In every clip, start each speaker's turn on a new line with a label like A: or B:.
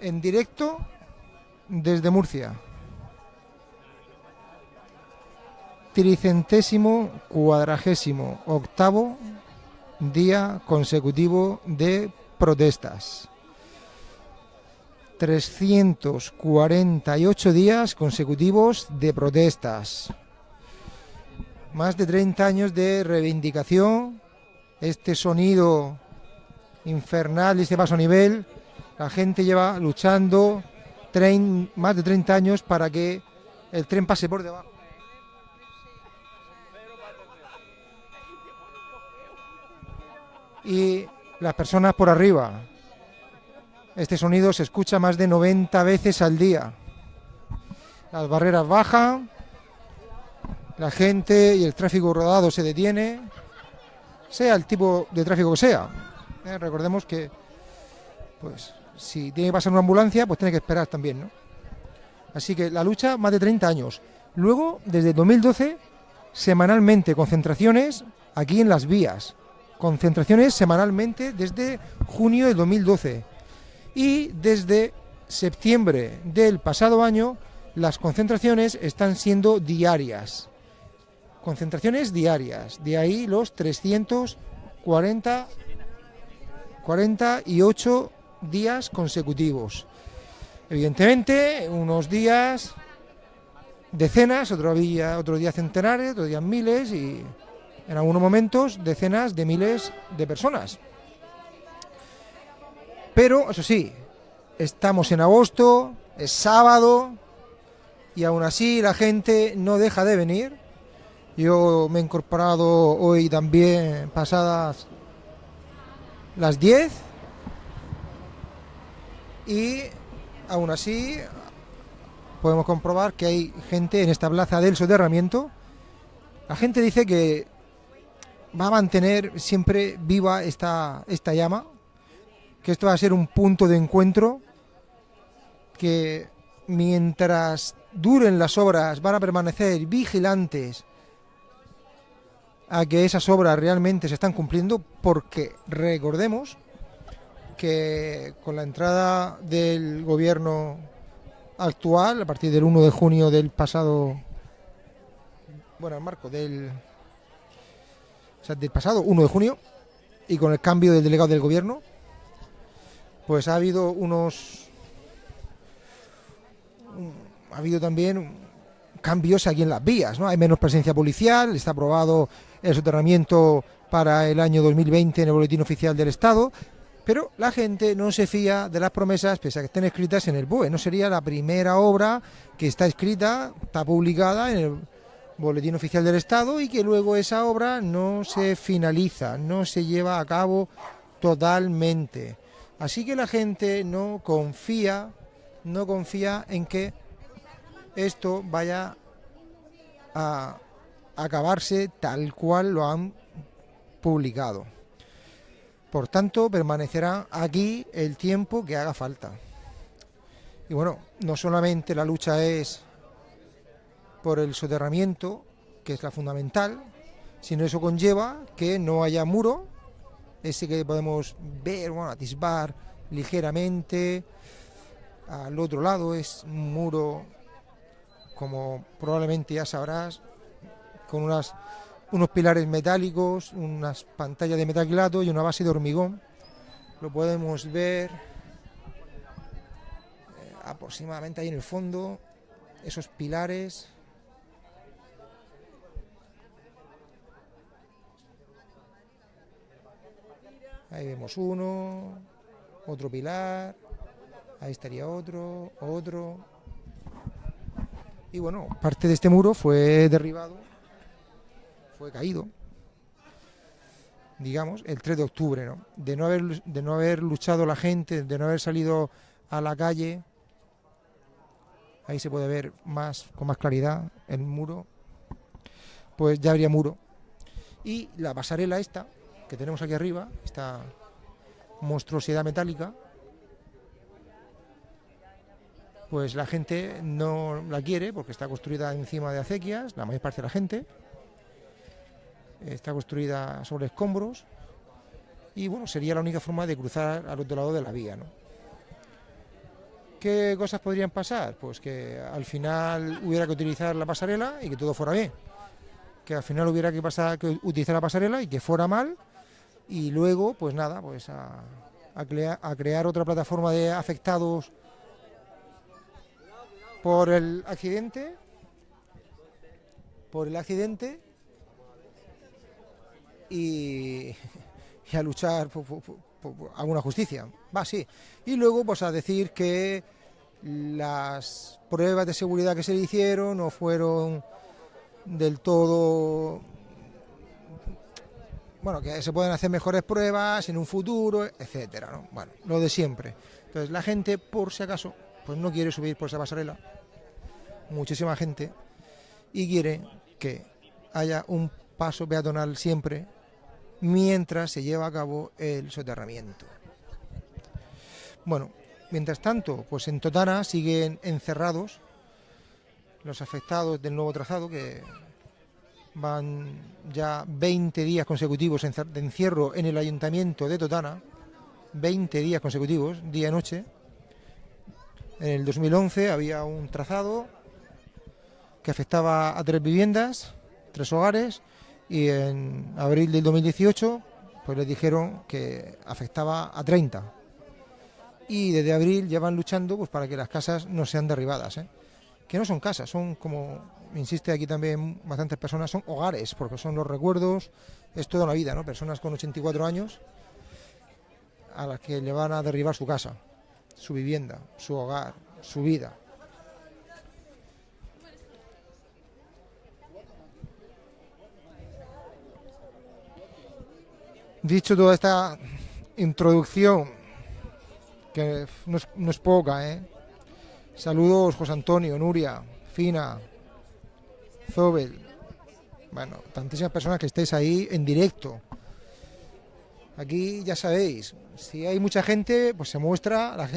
A: en directo desde Murcia. Tricentésimo cuadragésimo octavo día consecutivo de protestas. 348 días consecutivos de protestas. Más de 30 años de reivindicación. Este sonido infernal y este paso a nivel. La gente lleva luchando más de 30 años para que el tren pase por debajo. Y las personas por arriba. Este sonido se escucha más de 90 veces al día. Las barreras bajan, la gente y el tráfico rodado se detiene, sea el tipo de tráfico que sea. Eh, recordemos que, pues, si tiene que pasar una ambulancia, pues tiene que esperar también, ¿no? Así que la lucha, más de 30 años. Luego, desde 2012, semanalmente concentraciones aquí en las vías. Concentraciones semanalmente desde junio de 2012 y desde septiembre del pasado año las concentraciones están siendo diarias. Concentraciones diarias, de ahí los 340 48 días consecutivos. Evidentemente, unos días decenas, otro día, otro día centenares, otro día miles y en algunos momentos decenas de miles de personas. Pero, eso sí, estamos en agosto, es sábado, y aún así la gente no deja de venir. Yo me he incorporado hoy también pasadas las 10 y aún así podemos comprobar que hay gente en esta plaza del soterramiento. La gente dice que va a mantener siempre viva esta, esta llama, que esto va a ser un punto de encuentro, que mientras duren las obras van a permanecer vigilantes a que esas obras realmente se están cumpliendo, porque recordemos que con la entrada del gobierno actual, a partir del 1 de junio del pasado, bueno, marco del, o sea, del pasado 1 de junio, y con el cambio del delegado del gobierno, pues ha habido unos ha habido también cambios aquí en las vías, ¿no? Hay menos presencia policial, está aprobado el soterramiento para el año 2020 en el boletín oficial del Estado, pero la gente no se fía de las promesas, pese a que estén escritas en el BOE. No sería la primera obra que está escrita, está publicada en el boletín oficial del Estado y que luego esa obra no se finaliza, no se lleva a cabo totalmente. Así que la gente no confía, no confía en que esto vaya a acabarse tal cual lo han publicado. Por tanto, permanecerá aquí el tiempo que haga falta. Y bueno, no solamente la lucha es por el soterramiento, que es la fundamental, sino eso conlleva que no haya muro, ese que podemos ver, bueno, atisbar ligeramente. Al otro lado es un muro, como probablemente ya sabrás, con unas, unos pilares metálicos, unas pantallas de metacrilato y una base de hormigón. Lo podemos ver eh, aproximadamente ahí en el fondo, esos pilares. Ahí vemos uno, otro pilar, ahí estaría otro, otro. Y bueno, parte de este muro fue derribado fue caído, digamos, el 3 de octubre, ¿no? De no haber, de no haber luchado la gente, de no haber salido a la calle, ahí se puede ver más con más claridad el muro, pues ya habría muro. Y la pasarela esta, que tenemos aquí arriba, esta monstruosidad metálica, pues la gente no la quiere porque está construida encima de acequias, la mayor parte de la gente, está construida sobre escombros y bueno, sería la única forma de cruzar al otro lado de la vía. ¿no? ¿Qué cosas podrían pasar? Pues que al final hubiera que utilizar la pasarela y que todo fuera bien. Que al final hubiera que, pasar, que utilizar la pasarela y que fuera mal. Y luego, pues nada, pues a, a crear otra plataforma de afectados por el accidente. Por el accidente. Y, a luchar por, alguna justicia. Va, sí. Y luego, pues a decir que las pruebas de seguridad que se le hicieron no fueron del todo. Bueno, que se pueden hacer mejores pruebas en un futuro, etcétera, ¿no? Bueno, lo de siempre. Entonces, la gente, por si acaso, pues no quiere subir por esa pasarela. Muchísima gente. Y quiere que haya un paso peatonal siempre mientras se lleva a cabo el soterramiento. Bueno, mientras tanto, pues en Totana siguen encerrados los afectados del nuevo trazado que van ya 20 días consecutivos de encierro en el ayuntamiento de Totana, 20 días consecutivos, día y noche. En el 2011 había un trazado que afectaba a tres viviendas, tres hogares, y en abril del 2018 pues les dijeron que afectaba a 30 y desde abril llevan luchando pues para que las casas no sean derribadas ¿eh? que no son casas son como insiste aquí también bastantes personas son hogares porque son los recuerdos es toda una vida no personas con 84 años a las que le van a derribar su casa su vivienda su hogar su vida Dicho toda esta introducción, que no es, poca, ¿eh? Saludos José Antonio, Nuria, Fina, Zobel, bueno, tantísimas personas que estéis ahí en directo. Aquí ya sabéis, si hay mucha gente, pues se muestra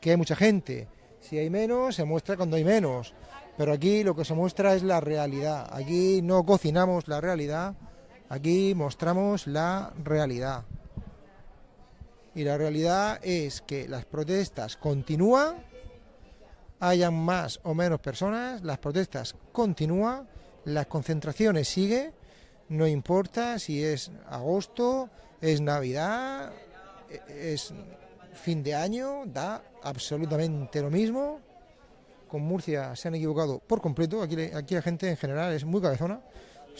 A: que hay mucha gente. Si hay menos, se muestra cuando hay menos. Pero aquí lo que se muestra es la realidad. Aquí no cocinamos la realidad, Aquí mostramos la realidad. Y la realidad es que las protestas continúan, hayan más o menos personas, las protestas continúan, las concentraciones siguen, no importa si es agosto, es Navidad, es fin de año, da absolutamente lo mismo. Con Murcia se han equivocado por completo, aquí, aquí la gente en general es muy cabezona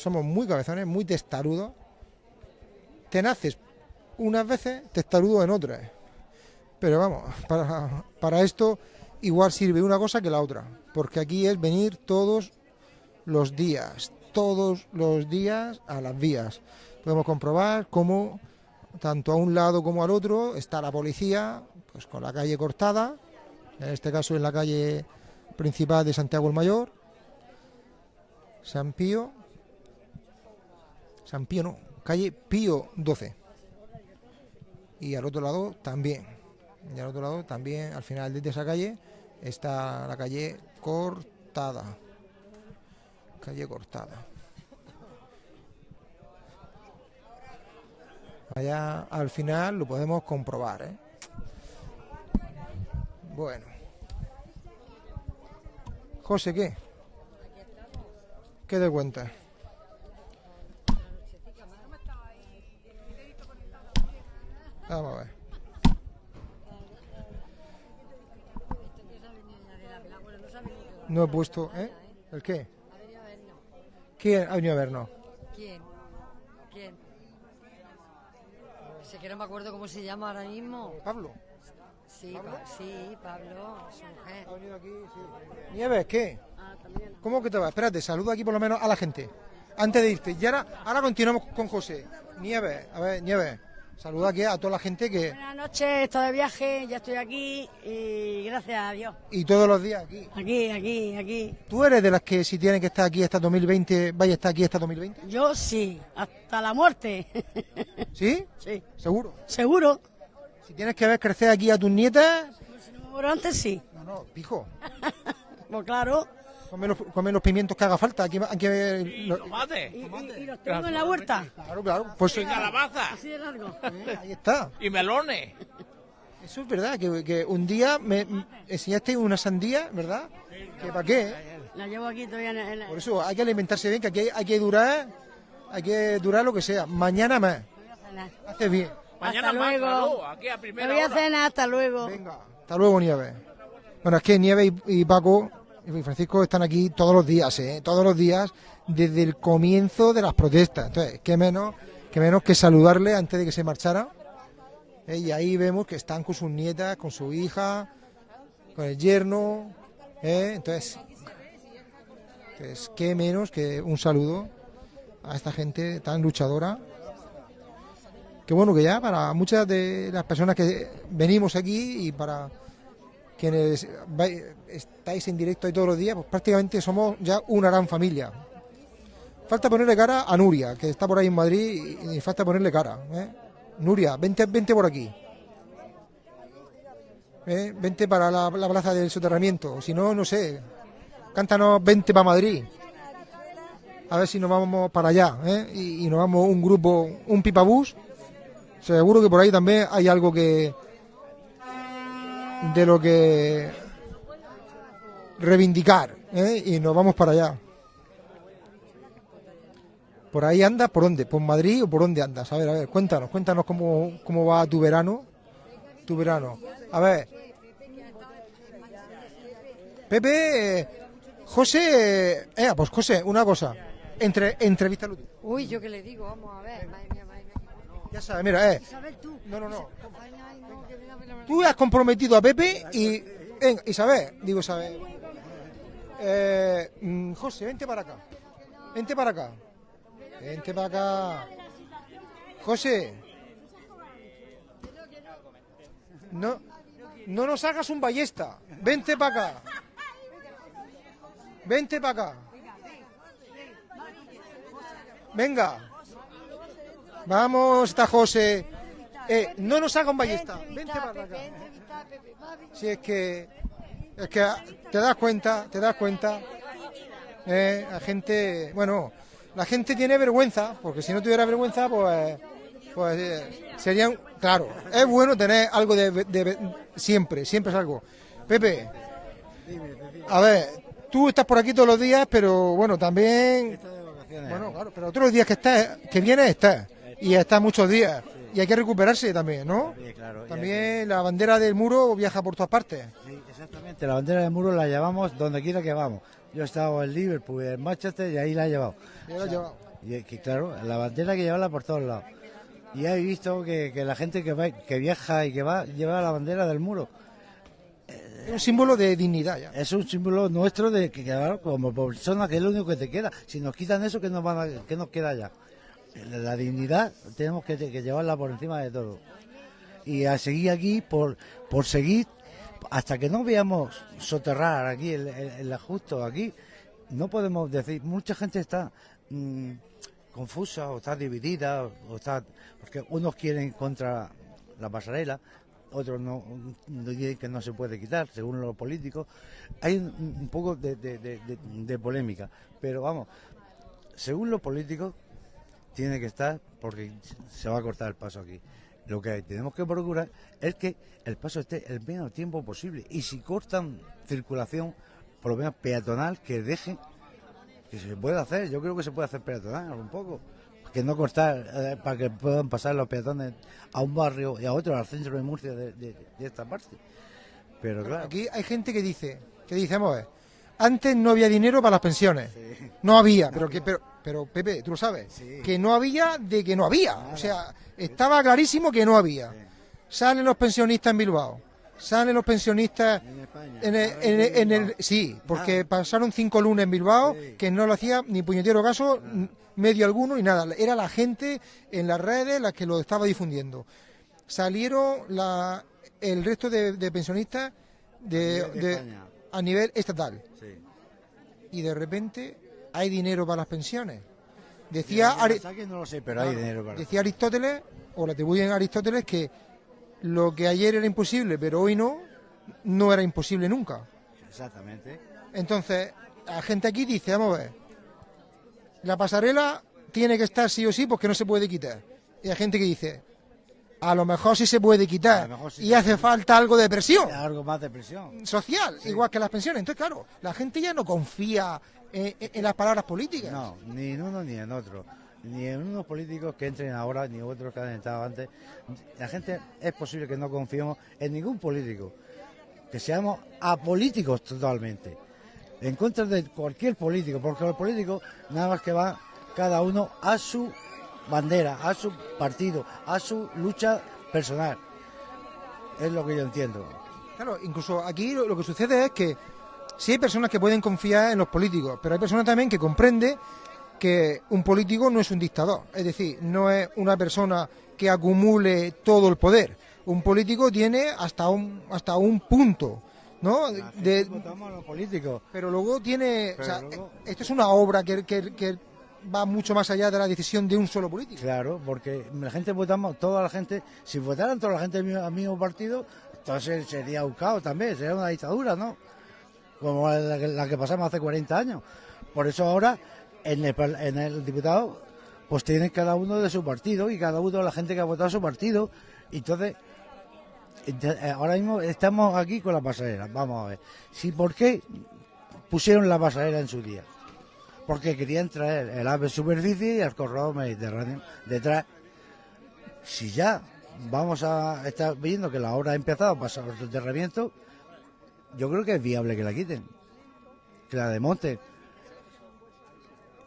A: somos muy cabezones, muy testarudos, tenaces unas veces, testarudos en otras. Pero vamos, para, para esto igual sirve una cosa que la otra, porque aquí es venir todos los días, todos los días a las vías. Podemos comprobar cómo tanto a un lado como al otro está la policía, pues con la calle cortada, en este caso en la calle principal de Santiago el Mayor, San Pío, San Pío no, calle Pío 12. Y al otro lado también. Y al otro lado también, al final de esa calle, está la calle Cortada. Calle Cortada. Allá al final lo podemos comprobar. ¿eh? Bueno. José, ¿qué? ¿Qué te cuentas? Vamos a ver. No he puesto, ¿eh? ¿El qué? ¿Quién ha venido a vernos?
B: ¿Quién? ¿Quién? Sé que no me acuerdo cómo se llama ahora mismo.
A: ¿Pablo?
B: Sí, ¿Pablo? sí, Pablo, su mujer.
A: ¿Ha venido aquí? Sí. Nieves, ¿qué? Ah, también. ¿Cómo que te va? Espérate, saludo aquí por lo menos a la gente. Antes de irte. Y ahora, ahora continuamos con José. Nieves, a ver, Nieves. Saluda aquí a toda la gente que...
C: Buenas noches, estoy de viaje, ya estoy aquí y gracias a Dios.
A: ¿Y todos los días aquí?
C: Aquí, aquí, aquí.
A: ¿Tú eres de las que si tienen que estar aquí hasta 2020, vaya a estar aquí hasta 2020?
C: Yo sí, hasta la muerte.
A: ¿Sí?
C: Sí.
A: ¿Seguro?
C: Seguro.
A: Si tienes que ver crecer aquí a tus nietas...
C: Pues si no me muero antes, sí.
A: No, no, pijo.
C: pues claro.
A: Come los, pimientos que haga falta. Aquí, aquí
D: los, tomate.
C: ¿Y, los tengo en la huerta?
A: Claro, claro. Pues,
D: calabaza.
C: Así de largo.
A: ahí está.
D: Y melones.
A: Eso es verdad, que, que un día me me enseñaste una sandía, ¿verdad? ¿Que para qué?
C: La llevo aquí todavía en, en la-
A: Por eso hay que alimentarse bien, que aquí hay, hay que durar, hay que durar lo que sea. Mañana más. Haces bien.
D: Mañana
C: Hasta
D: más,
C: luego.
D: aquí a
C: Me
D: primera
C: voy a
D: hora.
C: cenar, hasta luego.
A: Venga. Hasta luego, Nieves. Bueno, es que Nieves y, y Paco y Francisco están aquí todos los días, ¿eh? Todos los días desde el comienzo de las protestas. Entonces, qué menos, qué menos que saludarle antes de que se marchara. ¿eh? Y ahí vemos que están con sus nietas, con su hija, con el yerno. ¿eh? Entonces, pues, qué menos que un saludo a esta gente tan luchadora. Que bueno, que ya para muchas de las personas que venimos aquí y para quienes vai- estáis en directo ahí todos los días, pues prácticamente somos ya una gran familia. Falta ponerle cara a Nuria, que está por ahí en Madrid, y, falta ponerle cara. ¿eh? Nuria, vente, vente por aquí. ¿Eh? Vente para la, la plaza del soterramiento. Si no, no sé. Cántanos, vente para Madrid. A ver si nos vamos para allá. ¿eh? Y, y nos vamos un grupo, un pipabús. Seguro que por ahí también hay algo que. De lo que. reivindicar. ¿eh? Y nos vamos para allá. ¿Por ahí andas? ¿Por dónde? ¿Por Madrid o por dónde andas? A ver, a ver, cuéntanos, cuéntanos cómo, cómo va tu verano. Tu verano. A ver. Pepe, José, eh, pues José, una cosa. Entre, entrevístalo tú.
B: Uy, ¿yo qué le digo? Vamos a ver. Madre mía.
A: Ya sabes, mira, eh.
B: Isabel, tú.
A: No, no, no. Tú has comprometido a Pepe y. Venga, Isabel, digo Isabel. Eh, mm, José, vente para acá. Vente para acá. Vente para acá. José. No, no nos hagas un ballesta. Vente para acá. Vente para acá. Venga. Vamos, está José. Eh, no nos haga un ballesta. Vente para acá. Si es que es que te das cuenta, te das cuenta. Eh, la gente, bueno, la gente tiene vergüenza, porque si no tuviera vergüenza, pues, pues eh, serían, claro, es bueno tener algo de, de- siempre, siempre es algo. Pepe, a ver, tú estás por aquí todos los días, pero bueno, también, bueno, claro, pero otros días que estás, que vienes, estás, y estás muchos días, y hay que recuperarse también, ¿no?
E: Sí, claro.
A: También la bandera del muro viaja por todas partes.
E: sí, exactamente. La bandera del muro la llevamos donde quiera que vamos. Yo he estado en Liverpool, en Manchester y ahí la he llevado.
A: Ya lo has llevado.
E: Y es que claro, la bandera hay que llevarla por todos lados. Y he visto que, que la gente que, va, que viaja y que va lleva la bandera del muro.
A: Es un símbolo de dignidad ya.
E: Es un símbolo nuestro de que claro, como persona que es lo único que te queda. Si nos quitan eso, ¿qué nos, van a- qué nos queda ya? La dignidad tenemos que, llevarla por encima de todo. Y a seguir aquí por, por seguir hasta que no veamos soterrar aquí el, el, ajusto aquí, no podemos decir, mucha gente está mm, confusa o está dividida o está porque unos quieren contra la pasarela, otros no, que no se puede quitar, según los políticos. Hay un, poco de polémica, pero vamos, según los políticos tiene que estar porque se va a cortar el paso aquí. Lo que tenemos que procurar es que el paso esté el menos tiempo posible y si cortan circulación, por lo menos peatonal, que dejen que se puede hacer. Yo creo que se puede hacer peatonal un poco. Que no cortar eh, para que puedan pasar los peatones a un barrio y a otro, al centro de Murcia de, de- de esta parte. Pero claro,
A: Aquí hay gente que dice, que dice, vamos a ver, antes no había dinero para las pensiones. No había, pero que pero, pero Pepe, tú lo sabes,
E: Sí.
A: que no había de que no había. O sea, estaba clarísimo que no había. Salen los pensionistas en Bilbao. Salen los pensionistas
E: en España.
A: en el, en el- en el- sí, porque pasaron cinco lunes en Bilbao que no lo hacía ni puñetero caso, medio alguno y nada. Era la gente en las redes la que lo estaba difundiendo. Salieron la, el resto de, de pensionistas de,
E: de
A: de-
E: España.
A: A nivel estatal
E: Sí.
A: y de repente hay dinero para las pensiones. Decía,
E: Ya,
A: Ari-
E: saquen, no lo sé, pero hay dinero para
A: decía Aristóteles, o le atribuyen a Aristóteles, que lo que ayer era imposible, pero hoy no, no era imposible nunca.
E: Exactamente.
A: Entonces, la gente aquí dice, vamos a ver, la pasarela tiene que estar sí o sí porque no se puede quitar. Y hay gente que dice, a lo mejor sí se puede quitar
E: sí
A: y hace falta algo de presión
E: Algo más de presión.
A: social, igual que las pensiones. Entonces, claro, la gente ya no confía en, en- en las palabras políticas.
E: No, ni en uno ni en otro. Ni en unos políticos que entren ahora, ni otros que han entrado antes. La gente es posible que no confiemos en ningún político. Que seamos apolíticos totalmente. En contra de cualquier político, porque los políticos nada más que van cada uno a su bandera, a su partido, a su lucha personal. Es lo que yo entiendo.
A: Claro, incluso aquí lo, lo que sucede es que sí hay personas que pueden confiar en los políticos, pero hay personas también que comprende que un político no es un dictador, es decir, no es una persona que acumule todo el poder. Un político tiene hasta un hasta un punto, ¿no? De-
E: Votamos a los políticos.
A: pero luego tiene, o
E: Pero
A: sea,
E: luego-
A: esto es una obra que, que- que va mucho más allá de la decisión de un solo político.
E: Claro, porque la gente votamos, toda la gente, si votaran toda la gente al mismo, partido, entonces sería un caos también, sería una dictadura, ¿no? Como la, que- pasamos hace 40 años. Por eso ahora, en el, diputado, pues tienen cada uno de su partido y cada uno de la gente que ha votado a su partido. Entonces, eh, ahora mismo estamos aquí con la pasarela. Vamos a ver. Si, ¿Por qué pusieron la pasarela en su día? Porque querían traer el ave superficie y el corredor mediterráneo detrás. Si ya vamos a estar viendo que la obra ha empezado a pasar los soterramientos, yo creo que es viable que la quiten, que la desmonten.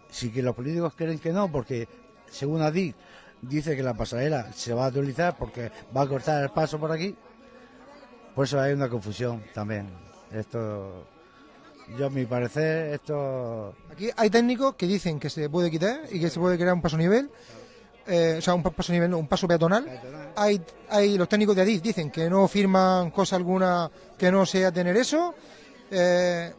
E: Si que los políticos creen que no, porque según Adif dice que la pasarela se va a utilizar porque va a cortar el paso por aquí, por eso hay una confusión también. Esto, yo a mi parecer, esto
A: Aquí hay técnicos que dicen que se puede quitar y que se puede crear un paso nivel, eh, o sea, un pa- paso nivel, no, un paso peatonal. Hay, hay los técnicos de Adif dicen que no firman cosa alguna que no sea tener eso. Eh,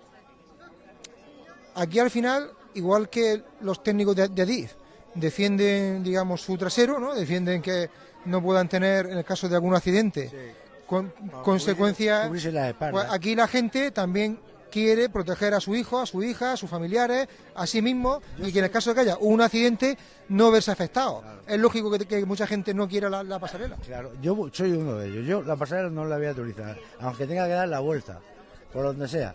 A: aquí al final, igual que los técnicos de, de Adif defienden, digamos, su trasero, ¿no? Defienden que no puedan tener, en el caso de algún accidente, con- consecuencias. Pues aquí la gente también quiere proteger a su hijo, a su hija, a sus familiares, a sí mismo, y que en el caso de que haya un accidente no verse afectado. Es lógico que, que mucha gente no quiera la, la pasarela.
E: Claro, yo soy uno de ellos. Yo la pasarela no la voy a utilizar, aunque tenga que dar la vuelta, por donde sea.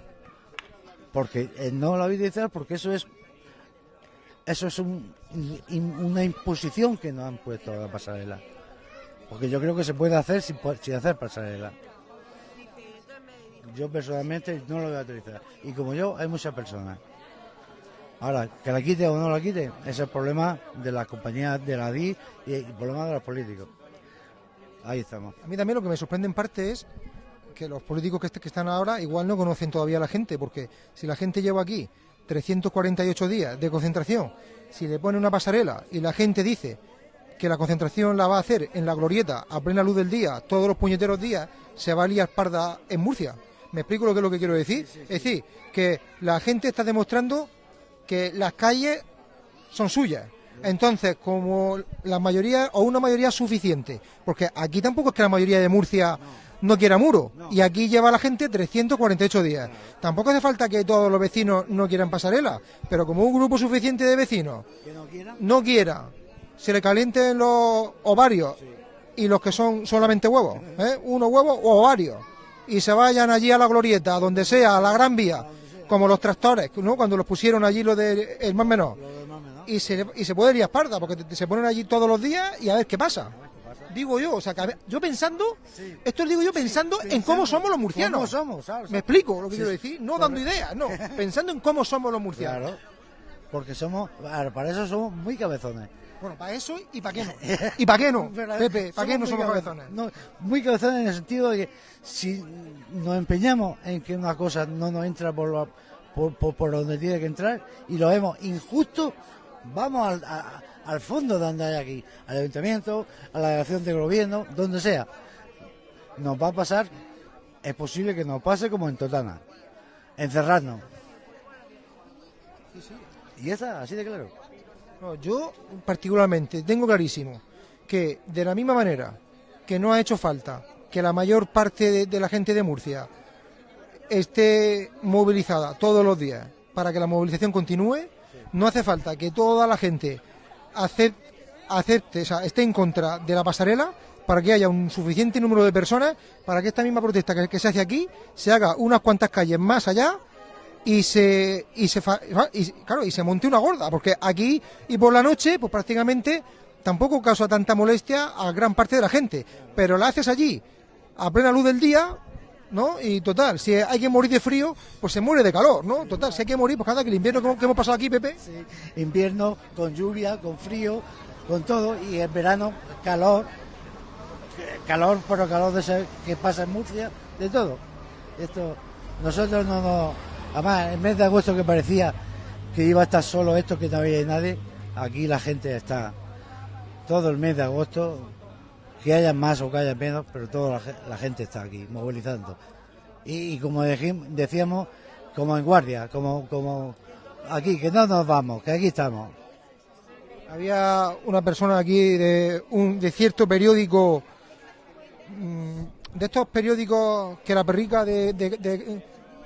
E: Porque eh, no la voy a utilizar porque eso es eso es un- una imposición que nos han puesto a la pasarela. Porque yo creo que se puede hacer sin hacer pasarela. Yo personalmente no lo voy a utilizar. Y como yo, hay muchas personas. Ahora, que la quite o no la quite, ese es el problema de las compañías de la DI y el problema de los políticos. Ahí estamos.
A: A mí también lo que me sorprende en parte es que los políticos que, est- que están ahora igual no conocen todavía a la gente, porque si la gente lleva aquí 348 días de concentración, si le pone una pasarela y la gente dice que la concentración la va a hacer en la glorieta a plena luz del día, todos los puñeteros días, se va a liar parda en Murcia. ¿Me explico lo que es lo que quiero decir? Es decir, que la gente está demostrando que las calles son suyas. Entonces, como la mayoría o una mayoría suficiente, porque aquí tampoco es que la mayoría de Murcia no, quiera muro, y aquí lleva la gente 348 días. Tampoco hace falta que todos los vecinos no quieran pasarela, pero como un grupo suficiente de vecinos
E: ¿Que no quiera?
A: no quiera, se le calienten los ovarios y los que son solamente huevos, ¿eh? unos huevos o ovarios, y se vayan allí a la glorieta, a donde sea, a la Gran Vía, como los tractores, ¿no? cuando los pusieron allí los de el más menor, y se, y se puede ir a Esparta, porque te- se ponen allí todos los días y a ver qué pasa. Digo yo, o sea, que ver, yo pensando, esto lo digo yo pensando en cómo somos los murcianos.
E: ¿Cómo somos? ¿sabes?
A: ¿Me explico lo que
E: Sí,
A: quiero decir? No dando ideas, no, pensando en cómo somos los murcianos.
E: Claro. Porque somos, para eso somos muy cabezones.
A: Bueno, para eso y para qué no. ¿Y para qué no? Pepe, ¿para qué no somos
E: cabe-
A: cabezones?
E: no, muy cabezones en el sentido de que si nos empeñamos en que una cosa no nos entra por, la- por, por- por donde tiene que entrar y lo vemos injusto, vamos al, a- al fondo de donde hay aquí, al ayuntamiento, a la delegación de gobierno, donde sea. Nos va a pasar, es posible que nos pase como en Totana, encerrarnos. Y esa, así de claro.
A: No, yo particularmente tengo clarísimo que de la misma manera que no ha hecho falta que la mayor parte de, la gente de Murcia esté movilizada todos los días para que la movilización continúe, no hace falta que toda la gente acep- acepte, o sea, esté en contra de la pasarela para que haya un suficiente número de personas para que esta misma protesta que, que se hace aquí se haga unas cuantas calles más allá y se y se y, claro y se monte una gorda porque aquí y por la noche pues prácticamente tampoco causa tanta molestia a gran parte de la gente pero la haces allí a plena luz del día ¿no? Y total, si hay que morir de frío, pues se muere de calor, ¿no? Total, si hay que morir, pues cada que el invierno que hemos- pasado aquí, Pepe,
E: Sí, invierno con lluvia, con frío, con todo, y en verano calor, calor, pero calor de ese que pasa en Murcia, de todo. Esto, nosotros no nos, además, el mes de agosto que parecía que iba a estar solo esto, que no había nadie, aquí la gente está todo el mes de agosto, que haya más o que haya menos, pero toda la, ge- la gente está aquí, movilizando. Y, como decíamos, como en guardia, como, como aquí, que no nos vamos, que aquí estamos.
A: había una persona aquí de, un, de cierto periódico, mm, de estos periódicos que la perrica de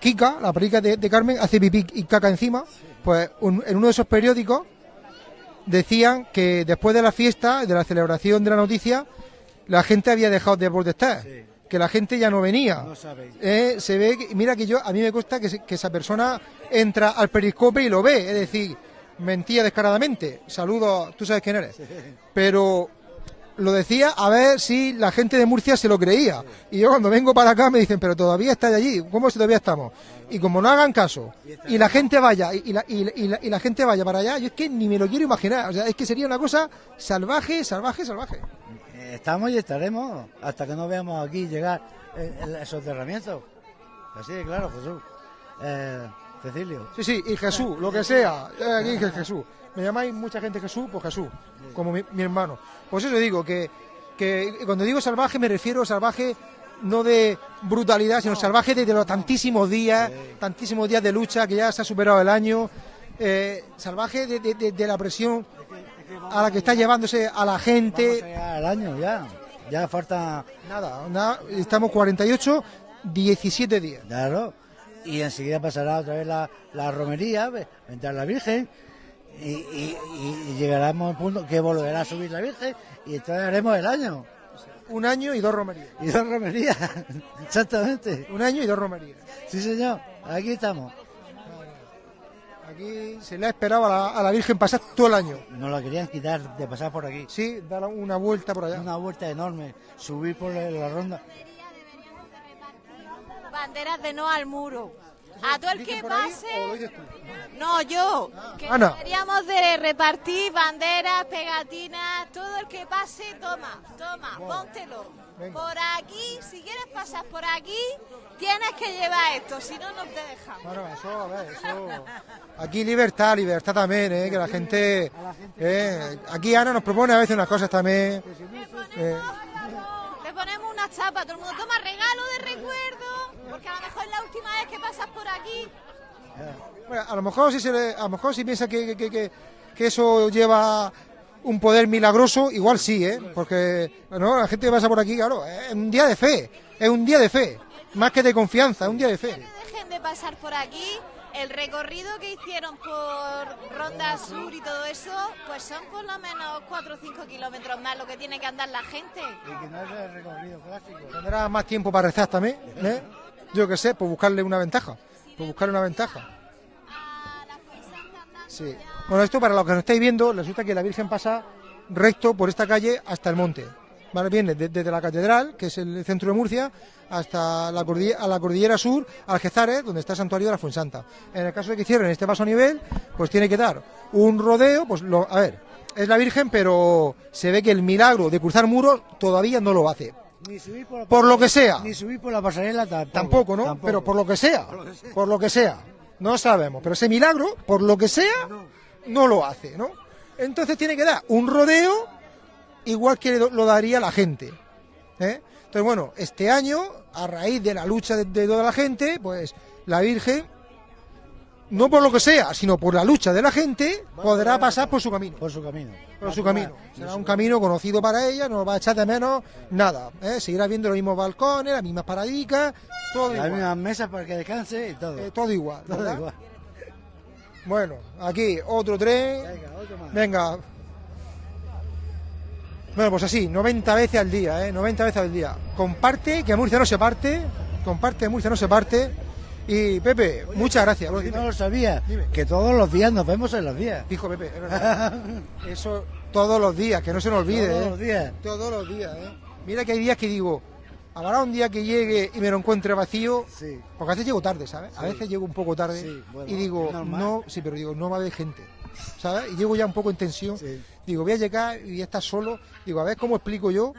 A: Kika, la perrica de, de Carmen, hace pipí y caca encima, pues un- en uno de esos periódicos decían que después de la fiesta, de la celebración de la noticia, la gente había dejado de protestar,
E: Sí.
A: que la gente ya no venía.
E: No.
A: Eh, se ve que, mira que yo a mí me cuesta que, se- que esa persona entra al periscope y lo ve, es decir, mentía descaradamente. Saludos, tú sabes quién eres. Pero lo decía a ver si la gente de Murcia se lo creía. Y yo cuando vengo para acá me dicen, pero todavía está allí, ¿cómo si todavía estamos? Y como no hagan caso y la gente vaya y, la, y la- y la- y la gente vaya para allá, yo es que ni me lo quiero imaginar. O sea, es que sería una cosa salvaje, salvaje, salvaje.
E: Eh, Estamos y estaremos hasta que no veamos aquí llegar el, el soterramiento. Así de claro, Jesús. Eh, Cecilio.
A: Sí, sí, y Jesús, lo que sea. Eh, Aquí Jesús. Me llamáis mucha gente Jesús, pues Jesús, como mi, mi hermano. Pues eso digo, que, que cuando digo salvaje me refiero a salvaje no de brutalidad, sino salvaje de, de los tantísimos días, tantísimos días de lucha que ya se ha superado el año. eh, salvaje de, de- la presión a la que está llevándose a la gente.
E: al año ya. Ya falta,
A: Nada, nada, estamos 48, 17 días.
E: claro. Y enseguida pasará otra vez la, la romería, ve- vendrá la Virgen. Y, y- llegaremos al punto que volverá a subir la Virgen y entonces haremos el año.
A: Un año y dos romerías.
E: Y dos romerías, exactamente.
A: Un año y dos romerías.
E: Sí, señor, aquí estamos.
A: Aquí se le ha esperado a la, a la Virgen pasar todo el año.
E: Nos la querían quitar de pasar por aquí.
A: Sí, dar una vuelta por allá.
E: Una vuelta enorme, subir por la, la ronda.
D: Banderas de no al muro. A todo el
A: ¿Dicen
D: que pase. No, yo. Que
A: Ana.
D: deberíamos de repartir banderas, pegatinas. Todo el que pase, toma, toma, póntelo.
A: Venga.
D: Por aquí, si quieres pasar por aquí, tienes que llevar esto, si no, no te dejan.
A: Bueno, eso, a ver, eso. Aquí libertad, libertad también, ¿eh? que la gente. ¿eh? Aquí Ana nos propone a veces unas cosas también. eh,
D: Le ponemos una chapa, todo el mundo toma regalo de recuerdo, porque a lo mejor es la última vez que pasas por aquí.
A: bueno, a lo mejor si se le- a lo mejor si piensa que, que- que- que eso lleva un poder milagroso, igual sí, ¿eh? porque bueno, la gente que pasa por aquí, claro, es un día de fe, es un día de fe, más que de confianza, es un día de fe.
D: dejen de pasar por aquí. El recorrido que hicieron por Ronda Sur y todo eso, pues son por lo menos 4 o 5 kilómetros más lo que tiene que andar la gente.
E: Y que no es el recorrido clásico.
A: Tendrá más tiempo para rezar también, ¿eh? Yo qué sé, por buscarle una ventaja, por buscarle una ventaja. Sí. Bueno, esto para los que no estáis viendo, resulta que la Virgen pasa recto por esta calle hasta el monte. ¿Vale? Viene de- desde la catedral, que es el centro de Murcia, hasta la cordillera, a la cordillera sur, Algezares, donde está el santuario de la Fuensanta. En el caso de que hicieran este paso a nivel, pues tiene que dar un rodeo, pues lo, a ver, es la Virgen, pero se ve que el milagro de cruzar muros todavía no lo hace.
E: Ni subir por, la
A: Por lo que sea.
E: Ni subir por la pasarela tampoco.
A: Tampoco, ¿no?
E: Tampoco.
A: Pero por lo que sea, por lo que sea, no sabemos. Pero ese milagro, por lo que sea, no lo hace, ¿no? Entonces tiene que dar un rodeo igual que lo, lo daría la gente. ¿eh? Entonces, bueno, este año, a raíz de la lucha de, de toda la gente, pues la Virgen, no por lo que sea, sino por la lucha de la gente, podrá pasar por su camino.
E: Por su camino.
A: Por su camino. Será un camino conocido para ella, no va a echar de menos nada. ¿eh? Seguirá viendo los mismos balcones, las mismas paradicas, todo
E: Las
A: igual.
E: mismas mesas para que descanse y todo.
A: Eh, todo igual,
E: todo
A: ¿verdad?
E: igual.
A: Bueno, aquí otro tren.
E: Venga, otro más.
A: Venga. Bueno, pues así, 90 veces al día, ¿eh? 90 veces al día. Comparte, que Murcia no se parte. Comparte, Murcia no se parte. Y Pepe, muchas gracias. Bueno.
E: No lo sabía,
A: Dime.
E: que todos los días nos vemos en los días.
A: Dijo Pepe, es verdad. Eso todos los días, que no se nos olvide.
E: Todos
A: ¿eh?
E: los días.
A: Todos los días, ¿eh? Mira que hay días que digo, habrá un día que llegue y me lo encuentre vacío.
E: Sí.
A: Porque a veces llego tarde, ¿sabes? A veces llego un poco tarde
E: Sí, bueno,
A: y digo, no, sí, pero digo, no va a haber gente, ¿sabes? Y llego ya un poco en tensión. Digo, voy a llegar y voy a estar solo. Digo, a ver cómo explico yo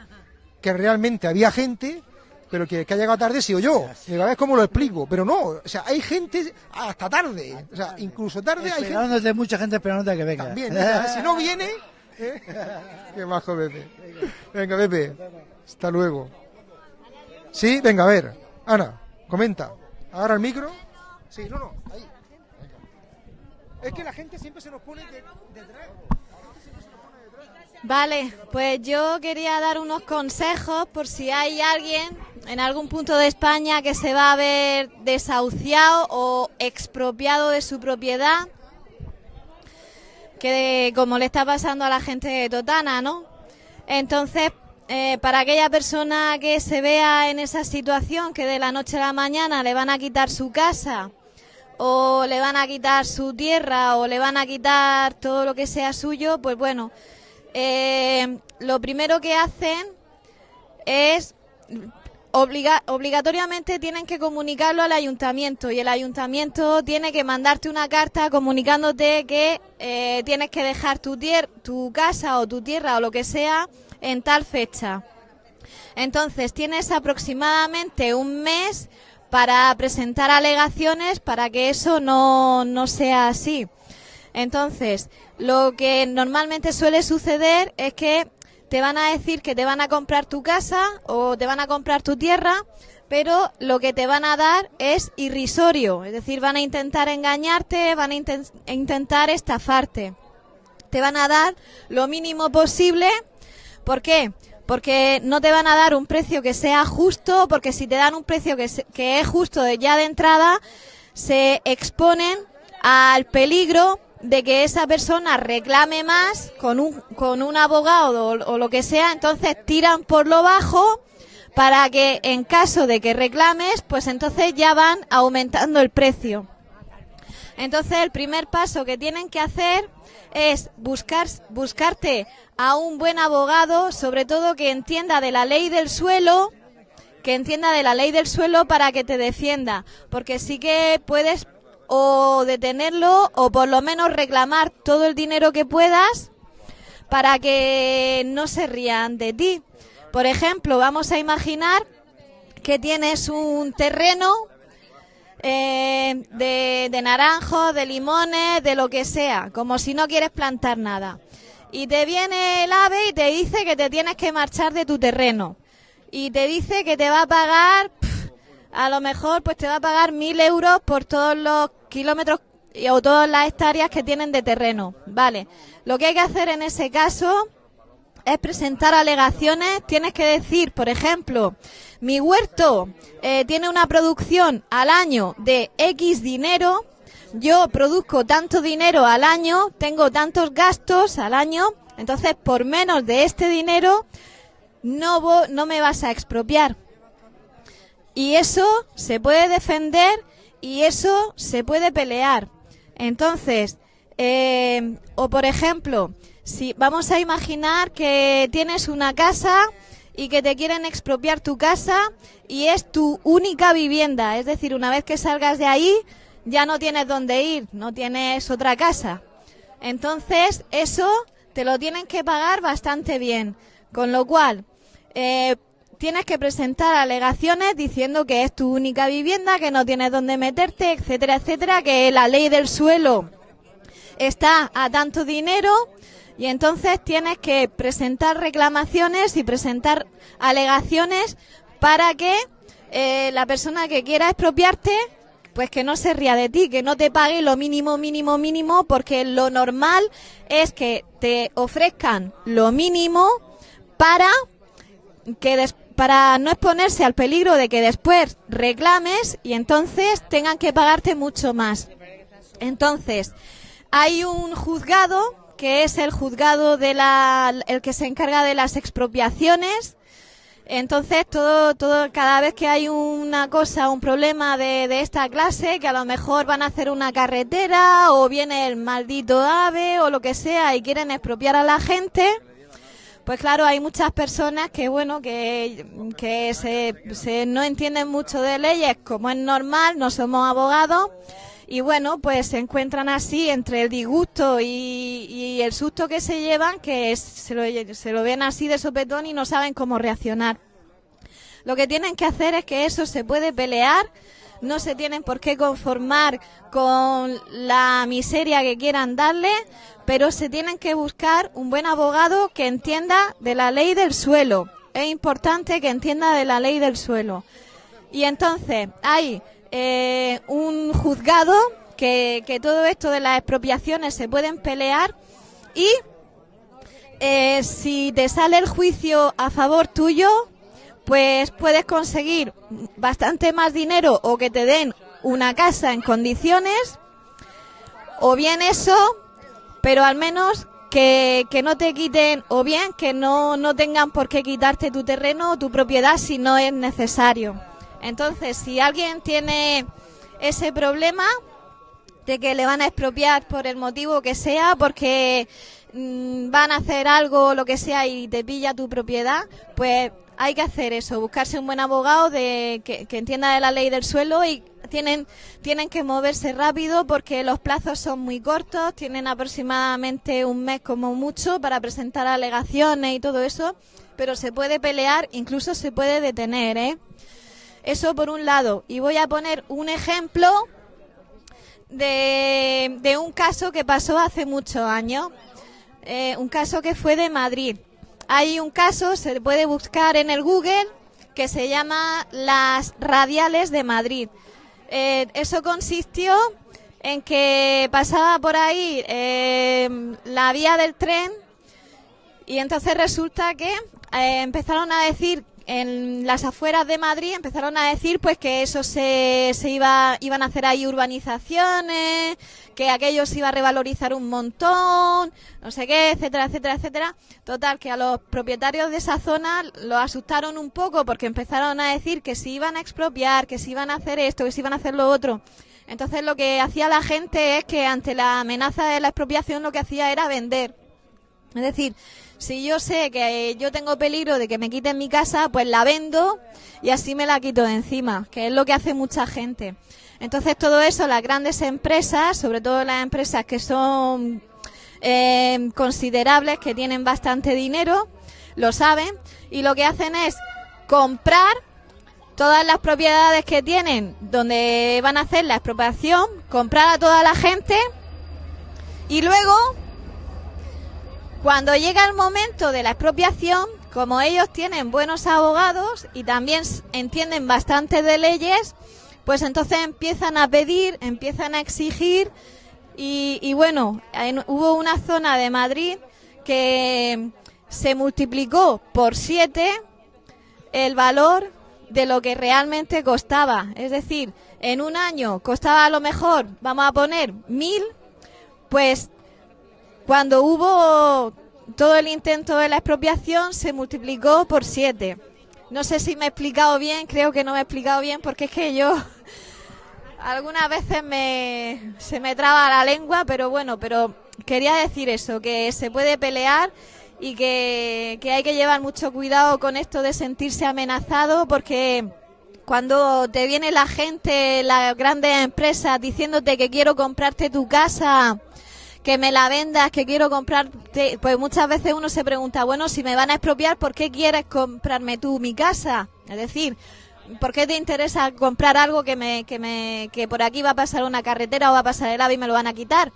A: que realmente había gente, pero que, que ha llegado tarde sido yo. Digo, a ver cómo lo explico. Pero no, o sea, hay gente hasta tarde. O sea, incluso tarde hay gente.
E: Esperándote, mucha gente esperándote a que venga.
A: También, mira, si no viene. ¿eh? Qué bajo, Pepe. Venga, Pepe. Hasta luego. Sí, venga, a ver. Ana, comenta. Agarra el micro. Sí, no, no, ahí. Venga. Es que la gente siempre se nos pone de- detrás.
D: Vale, pues yo quería dar unos consejos por si hay alguien en algún punto de España que se va a ver desahuciado o expropiado de su propiedad, que como le está pasando a la gente de Totana, ¿no? Entonces, eh, para aquella persona que se vea en esa situación, que de la noche a la mañana le van a quitar su casa, o le van a quitar su tierra, o le van a quitar todo lo que sea suyo, pues bueno, eh, lo primero que hacen es obliga- obligatoriamente tienen que comunicarlo al ayuntamiento y el ayuntamiento tiene que mandarte una carta comunicándote que eh, tienes que dejar tu, tu casa o tu tierra o lo que sea en tal fecha. Entonces tienes aproximadamente un mes para presentar alegaciones para que eso no, no sea así. Entonces, lo que normalmente suele suceder es que te van a decir que te van a comprar tu casa o te van a comprar tu tierra, pero lo que te van a dar es irrisorio, es decir, van a intentar engañarte, van a inten- intentar estafarte. Te van a dar lo mínimo posible, ¿por qué? Porque no te van a dar un precio que sea justo, porque si te dan un precio que, que es justo ya de entrada, se exponen al peligro de que esa persona reclame más con un, con un abogado o, lo que sea, entonces tiran por lo bajo para que en caso de que reclames, pues entonces ya van aumentando el precio. Entonces el primer paso que tienen que hacer es buscar, buscarte a un buen abogado, sobre todo que entienda de la ley del suelo, que entienda de la ley del suelo para que te defienda, porque sí que puedes o detenerlo o por lo menos reclamar todo el dinero que puedas para que no se rían de ti. Por ejemplo, vamos a imaginar que tienes un terreno eh, de, de naranjos, de limones, de lo que sea, como si no quieres plantar nada. Y te viene el ave y te dice que te tienes que marchar de tu terreno. Y te dice que te va a pagar, a lo mejor, pues te va a pagar mil euros por todos los kilómetros o todas las hectáreas que tienen de terreno. Vale. Lo que hay que hacer en ese caso es presentar alegaciones. Tienes que decir, por ejemplo, mi huerto eh, tiene una producción al año de X dinero. Yo produzco tanto dinero al año, tengo tantos gastos al año, entonces por menos de este dinero no, no me vas a expropiar. Y eso se puede defender y eso se puede pelear. Entonces, eh, o por ejemplo, si vamos a imaginar que tienes una casa y que te quieren expropiar tu casa y es tu única vivienda, es decir, una vez que salgas de ahí ya no tienes dónde ir, no tienes otra casa. Entonces, eso te lo tienen que pagar bastante bien. Con lo cual, eh, tienes que presentar alegaciones diciendo que es tu única vivienda, que no tienes dónde meterte, etcétera, etcétera, que la ley del suelo está a tanto dinero y entonces tienes que presentar reclamaciones y presentar alegaciones para que eh, la persona que quiera expropiarte pues que no se ría de ti, que no te pague lo mínimo, mínimo, mínimo, porque lo normal es que te ofrezcan lo mínimo para que des- para no exponerse al peligro de que después reclames y entonces tengan que pagarte mucho más. Entonces, hay un juzgado que es el juzgado de la, el que se encarga de las expropiaciones. Entonces, todo, todo, cada vez que hay una cosa, un problema de, de esta clase, que a lo mejor van a hacer una carretera, o viene el maldito ave, o lo que sea, y quieren expropiar a la gente, pues claro, hay muchas personas que, bueno, que, que se, no entienden mucho de leyes, como es normal, no somos abogados, y bueno, pues se encuentran así entre el disgusto y, el susto que se llevan, que se, lo, se lo ven así de sopetón y no saben cómo reaccionar. Lo que tienen que hacer es que eso se puede pelear, no se tienen por qué conformar con la miseria que quieran darle, pero se tienen que buscar un buen abogado que entienda de la ley del suelo. Es importante que entienda de la ley del suelo. Y entonces hay eh, un juzgado que, todo esto de las expropiaciones se pueden pelear y eh, si te sale el juicio a favor tuyo, pues puedes conseguir bastante más dinero o que te den una casa en condiciones o bien eso, pero al menos que, que no te quiten o bien que no, no tengan por qué quitarte tu terreno o tu propiedad si no es necesario. Entonces, si alguien tiene ese problema de que le van a expropiar por el motivo que sea, porque mm, van a hacer algo lo que sea y te pilla tu propiedad, pues hay que hacer eso, buscarse un buen abogado de, que, entienda de la ley del suelo y tienen, tienen que moverse rápido porque los plazos son muy cortos, tienen aproximadamente un mes como mucho para presentar alegaciones y todo eso, pero se puede pelear, incluso se puede detener, ¿eh? Eso por un lado. Y voy a poner un ejemplo de, de un caso que pasó hace muchos años. Eh, un caso que fue de Madrid. Hay un caso, se puede buscar en el Google, que se llama las radiales de Madrid. Eh, eso consistió en que pasaba por ahí eh, la vía del tren y entonces resulta que eh, empezaron a decir en las afueras de Madrid empezaron a decir pues que eso se, se iba iban a hacer ahí urbanizaciones, que aquello se iba a revalorizar un montón, no sé qué, etcétera, etcétera, etcétera. Total que a los propietarios de esa zona los asustaron un poco porque empezaron a decir que se iban a expropiar, que se iban a hacer esto, que se iban a hacer lo otro. Entonces lo que hacía la gente es que ante la amenaza de la expropiación lo que hacía era vender. Es decir, si yo sé que yo tengo peligro de que me quiten mi casa, pues la vendo y así me la quito de encima, que es lo que hace mucha gente. Entonces todo eso, las grandes empresas, sobre todo las empresas que son eh, considerables, que tienen bastante dinero, lo saben y lo que hacen es comprar todas las propiedades que tienen donde van a hacer la expropiación, comprar a toda la gente y luego cuando llega el momento de la expropiación, como ellos tienen buenos abogados y también entienden bastante de leyes, pues entonces empiezan a pedir, empiezan a exigir y, bueno, en- hubo una zona de Madrid que se multiplicó por siete el valor de lo que realmente costaba. Es decir, en un año costaba a lo mejor, vamos a poner, mil, pues cuando hubo todo el intento de la expropiación se multiplicó por siete. No sé si me he explicado bien, creo que no me he explicado bien porque es que yo algunas veces me, se me traba la lengua, pero bueno, pero quería decir eso, que se puede pelear y que, que hay que llevar mucho cuidado con esto de sentirse amenazado porque cuando te viene la gente, las grandes empresas diciéndote que quiero comprarte tu casa, que me la vendas, que quiero comprarte, pues muchas veces uno se pregunta, bueno, si me van a expropiar, ¿por qué quieres comprarme tú mi casa? Es decir, ¿por qué te interesa comprar algo que me, que me, que por aquí va a pasar una carretera o va a pasar el ave y me lo van a quitar?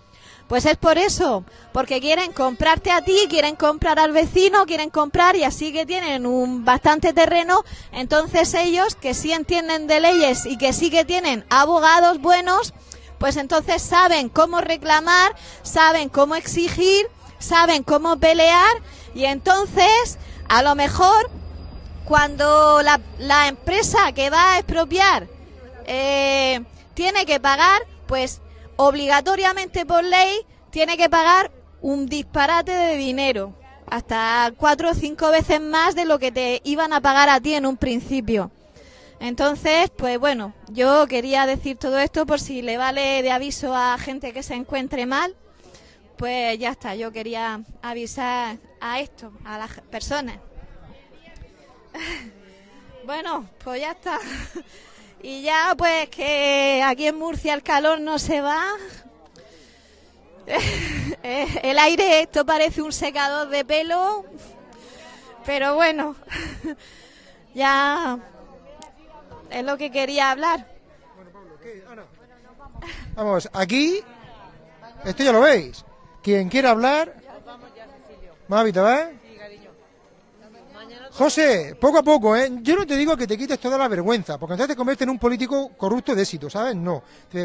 D: Pues es por eso, porque quieren comprarte a ti, quieren comprar al vecino, quieren comprar y así que tienen un bastante terreno, entonces ellos que sí entienden de leyes y que sí que tienen abogados buenos, pues entonces saben cómo reclamar, saben cómo exigir, saben cómo pelear y entonces a lo mejor cuando la, la empresa que va a expropiar eh, tiene que pagar, pues obligatoriamente por ley tiene que pagar un disparate de dinero, hasta cuatro o cinco veces más de lo que te iban a pagar a ti en un principio. Entonces, pues bueno, yo quería decir todo esto por si le vale de aviso a gente que se encuentre mal, pues ya está, yo quería avisar a esto, a las personas. bueno, pues ya está. y ya pues que aquí en Murcia el calor no se va, el aire, esto parece un secador de pelo, pero bueno, ya es lo que quería hablar.
A: Vamos, aquí, esto ya lo veis. Quien quiera hablar, Mavi, ¿te vas? José, poco a poco, ¿eh? Yo no te digo que te quites toda la vergüenza, porque entonces te conviertes en un político corrupto de éxito, ¿sabes? No.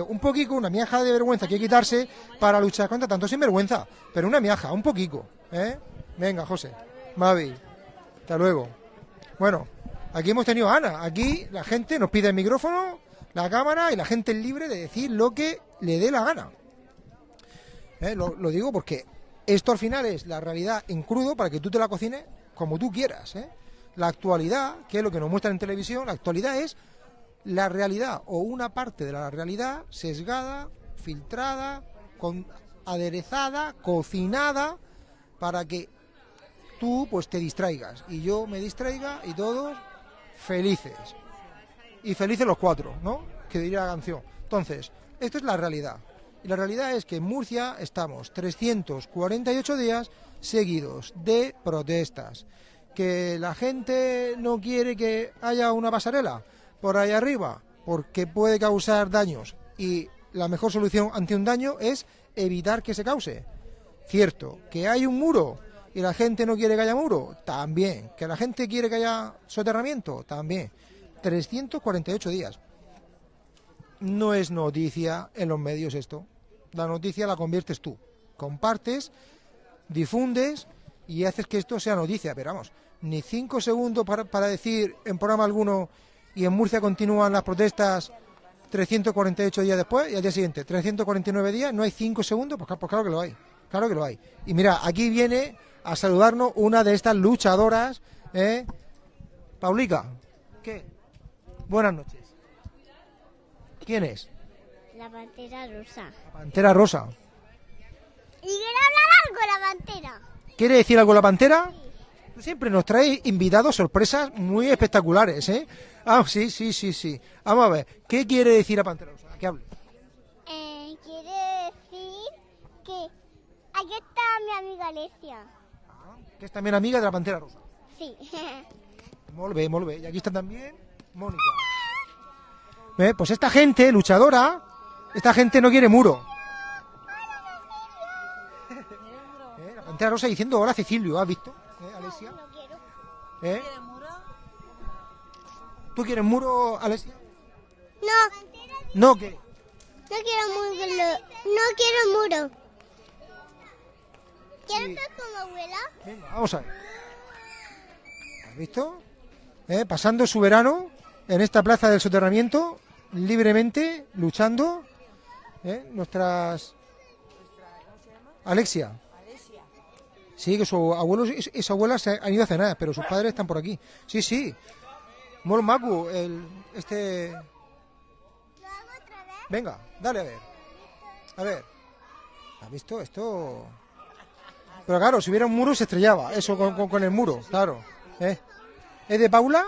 A: Un poquito, una miaja de vergüenza que hay que quitarse para luchar contra tanto sinvergüenza. Pero una miaja, un poquito, ¿eh? Venga, José. Mavi, hasta luego. Bueno, aquí hemos tenido a Ana. Aquí la gente nos pide el micrófono, la cámara y la gente es libre de decir lo que le dé la gana. ¿Eh? Lo, lo digo porque esto al final es la realidad en crudo para que tú te la cocines como tú quieras, ¿eh? La actualidad, que es lo que nos muestran en televisión, la actualidad es la realidad o una parte de la realidad sesgada, filtrada, con, aderezada, cocinada para que tú pues te distraigas y yo me distraiga y todos felices. Y felices los cuatro, ¿no? Que diría la canción. Entonces, esto es la realidad. Y la realidad es que en Murcia estamos 348 días seguidos de protestas que la gente no quiere que haya una pasarela por ahí arriba, porque puede causar daños. Y la mejor solución ante un daño es evitar que se cause. Cierto, que hay un muro y la gente no quiere que haya muro, también. Que la gente quiere que haya soterramiento, también. 348 días. No es noticia en los medios esto. La noticia la conviertes tú. Compartes, difundes y haces que esto sea noticia. Pero vamos, ni cinco segundos para, para decir en programa alguno y en Murcia continúan las protestas 348 días después y al día siguiente 349 días, no hay cinco segundos, pues, pues, claro que lo hay, claro que lo hay. Y mira, aquí viene a saludarnos una de estas luchadoras, ¿eh? Paulica, ¿qué? Buenas noches. ¿Quién es?
F: La pantera rosa.
A: La pantera rosa.
F: Y quiere hablar algo la pantera.
A: ¿Quiere decir algo la pantera? siempre nos trae invitados sorpresas muy espectaculares, ¿eh? Ah, sí, sí, sí, sí. Vamos a ver, ¿qué quiere decir a Pantera Rosa? ¿Qué hable?
F: Eh, quiere decir que aquí está mi amiga Alesia.
A: Ah, que es también amiga de la Pantera Rosa.
F: Sí.
A: Molve, molve. Y aquí está también Mónica. ¿Eh? Pues esta gente luchadora, esta gente no quiere muro. Rosa diciendo hola Cecilio, ¿has visto? ¿Eh, Alesia?
F: No quiero.
A: ¿Eh? ¿Tú quieres muro, Alesia?
F: No,
A: No, ¿qué?
F: no quiero muro. No quiero muro. ¿Quieres
A: Sí.
F: ser como abuela?
A: Venga, vamos a ver. ¿Has visto? ¿Eh? Pasando su verano en esta plaza del soterramiento, libremente, luchando. ¿eh? Nuestras... Alexia. Sí, que su abuelo y y su abuela se han ido a cenar, pero sus padres están por aquí. Sí, sí. Mol Macu, el, este... Venga, dale a ver. A ver. ¿Has visto esto? Pero claro, si hubiera un muro se estrellaba. Eso con el muro, claro. ¿Eh? ¿Es de Paula?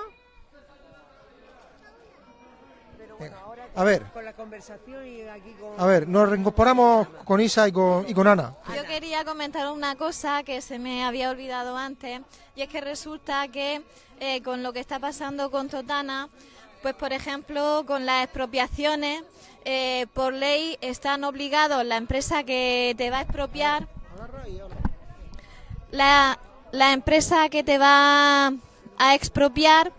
A: A ver,
C: Con la conversación y aquí con...
A: a ver, nos reincorporamos con Isa y con, y con Ana.
D: Yo quería comentar una cosa que se me había olvidado antes, y es que resulta que eh, con lo que está pasando con Totana, pues por ejemplo, con las expropiaciones, eh, por ley están obligados la empresa que te va a expropiar, la, la empresa que te va a expropiar,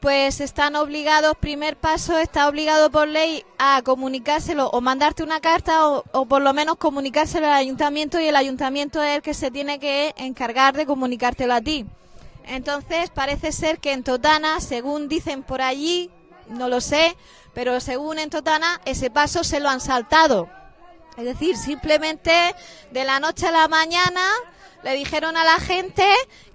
D: pues están obligados, primer paso, está obligado por ley a comunicárselo o mandarte una carta o, o por lo menos comunicárselo al ayuntamiento y el ayuntamiento es el que se tiene que encargar de comunicártelo a ti. Entonces parece ser que en Totana, según dicen por allí, no lo sé, pero según en Totana ese paso se lo han saltado. Es decir, simplemente de la noche a la mañana le dijeron a la gente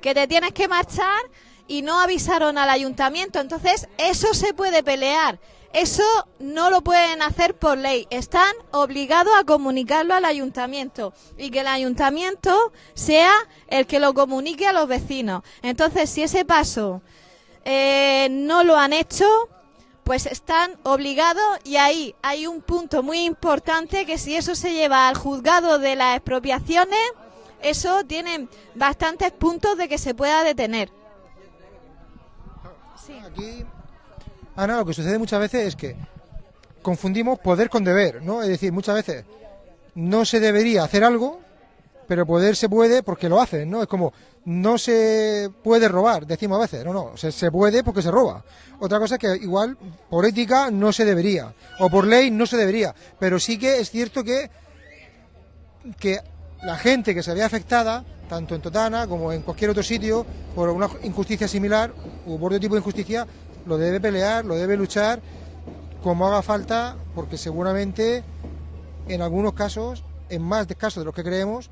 D: que te tienes que marchar y no avisaron al ayuntamiento. Entonces, eso se puede pelear. Eso no lo pueden hacer por ley. Están obligados a comunicarlo al ayuntamiento y que el ayuntamiento sea el que lo comunique a los vecinos. Entonces, si ese paso eh, no lo han hecho, pues están obligados y ahí hay un punto muy importante que si eso se lleva al juzgado de las expropiaciones, eso tiene bastantes puntos de que se pueda detener.
A: Aquí, Ana, lo que sucede muchas veces es que confundimos poder con deber, ¿no? Es decir, muchas veces no se debería hacer algo, pero poder se puede porque lo hacen, ¿no? Es como, no se puede robar, decimos a veces, no, no, se, se puede porque se roba. Otra cosa es que igual por ética no se debería, o por ley no se debería, pero sí que es cierto que, que la gente que se ve afectada, tanto en Totana como en cualquier otro sitio, por una injusticia similar u por otro tipo de injusticia, lo debe pelear, lo debe luchar como haga falta, porque seguramente en algunos casos, en más casos de los que creemos,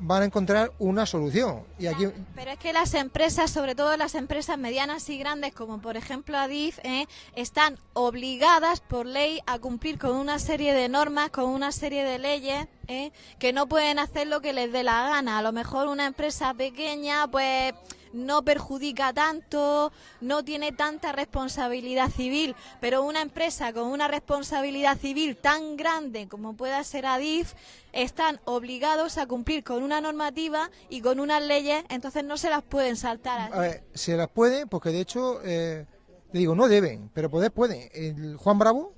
A: van a encontrar una solución. Y aquí
D: Pero es que las empresas, sobre todo las empresas medianas y grandes, como por ejemplo Adif, eh, están obligadas por ley a cumplir con una serie de normas, con una serie de leyes, eh, que no pueden hacer lo que les dé la gana. A lo mejor una empresa pequeña, pues no perjudica tanto, no tiene tanta responsabilidad civil, pero una empresa con una responsabilidad civil tan grande como pueda ser Adif, están obligados a cumplir con una normativa y con unas leyes, entonces no se las pueden saltar.
A: A ver, se las pueden, porque de hecho, eh, digo, no deben, pero poder pueden. El Juan Bravo,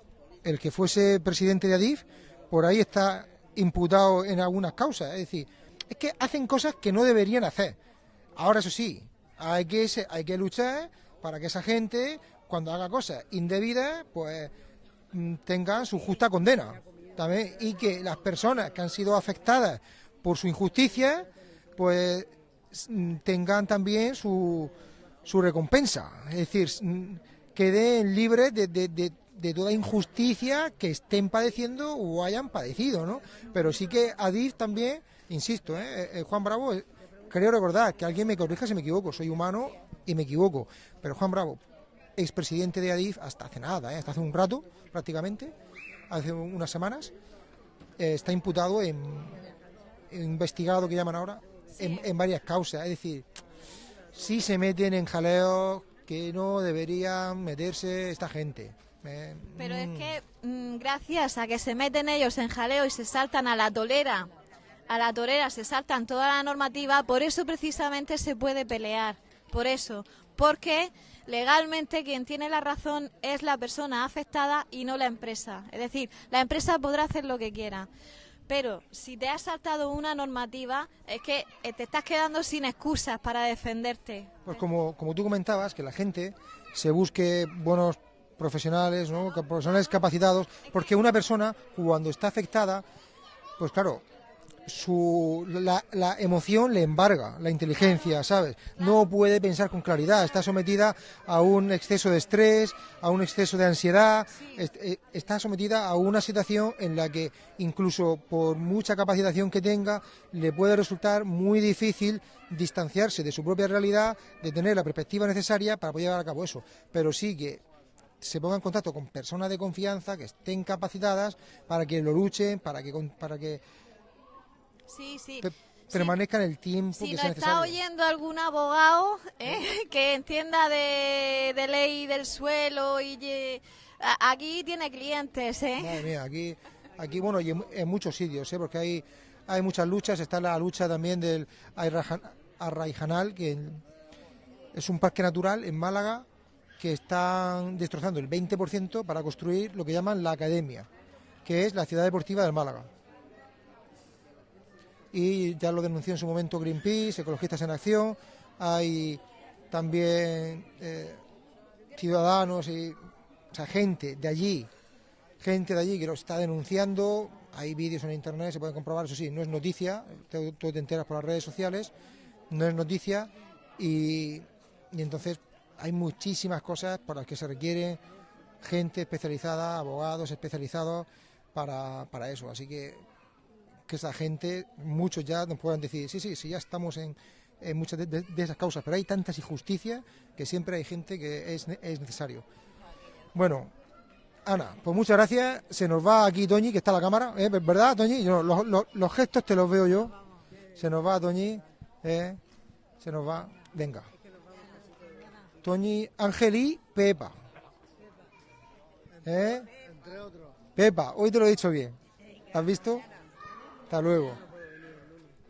A: el que fuese presidente de Adif, por ahí está imputado en algunas causas. Es decir, es que hacen cosas que no deberían hacer. Ahora, eso sí, hay que, hay que luchar para que esa gente, cuando haga cosas indebidas, pues mm, tengan su justa condena. También, y que las personas que han sido afectadas por su injusticia, pues mm, tengan también su, su recompensa. Es decir, mm, queden libres de- de- de toda injusticia que estén padeciendo o hayan padecido, ¿no? Pero sí que Adif también, insisto, ¿eh? Eh, Juan Bravo, eh, creo recordar que alguien me corrija si me equivoco, soy humano y me equivoco, pero Juan Bravo, expresidente de Adif hasta hace nada, ¿eh? hasta hace un rato prácticamente, hace un- unas semanas, eh, está imputado en, en investigado que llaman ahora en, en varias causas, es decir, sí se meten en jaleos que no deberían meterse esta gente. Eh,
D: Pero es
A: mm,
D: que mm, gracias a que se meten ellos en jaleo y se saltan a la tolera, a la torera se saltan toda la normativa, por eso precisamente se puede pelear, por eso, porque legalmente quien tiene la razón es la persona afectada y no la empresa. Es decir, la empresa podrá hacer lo que quiera. Pero si te has saltado una normativa, es que eh, te estás quedando sin excusas para defenderte.
A: Pues como, como tú comentabas, que la gente se busque buenos profesionales, ¿no? Profesionales capacitados, porque una persona cuando está afectada, pues claro, su, la, la emoción le embarga, la inteligencia, ¿sabes? No puede pensar con claridad, está sometida a un exceso de estrés, a un exceso de ansiedad, eh, está sometida a una situación en la que incluso por mucha capacitación que tenga, le puede resultar muy difícil distanciarse de su propia realidad, de tener la perspectiva necesaria para poder llevar a cabo eso. Pero sí que se ponga en contacto con personas de confianza que estén capacitadas para que lo luchen, para que, para que
D: Sí, sí.
A: el tiempo
D: Si
A: que
D: nos
A: sea
D: está oyendo algún abogado eh, que entienda de, de ley del suelo y aquí tiene clientes, ¿eh?
A: Madre mía, aquí, aquí bueno, y en, en muchos sitios, ¿eh? porque hay, hay muchas luchas. Está la lucha también del Arraijanal, que es un parque natural en Málaga que están destrozando el 20% para construir lo que llaman la academia, que es la ciudad deportiva del Málaga. Y ya lo denunció en su momento Greenpeace, Ecologistas en Acción, hay también eh, ciudadanos y gente de allí, gente de allí que lo está denunciando, hay vídeos en internet, se pueden comprobar, eso sí, no es noticia, tú, tú te enteras por las redes sociales, no es noticia y, y entonces hay muchísimas cosas por las que se requiere gente especializada, abogados especializados para, para eso, así que que esa gente, muchos ya nos puedan decir, sí, sí, sí, ya estamos en, en muchas de, esas causas, pero hay tantas injusticias que siempre hay gente que es, es necesario. Bueno, Ana, pues muchas gracias. Se nos va aquí Toñi, que está la cámara, ¿eh? ¿verdad, Toñi? Yo, los, gestos te los veo yo. Se nos va Toñi, ¿eh? se nos va. Venga. Toñi, Ángel y Pepa. ¿Eh? Pepa, hoy te lo he dicho bien. ¿Has visto? Hasta luego.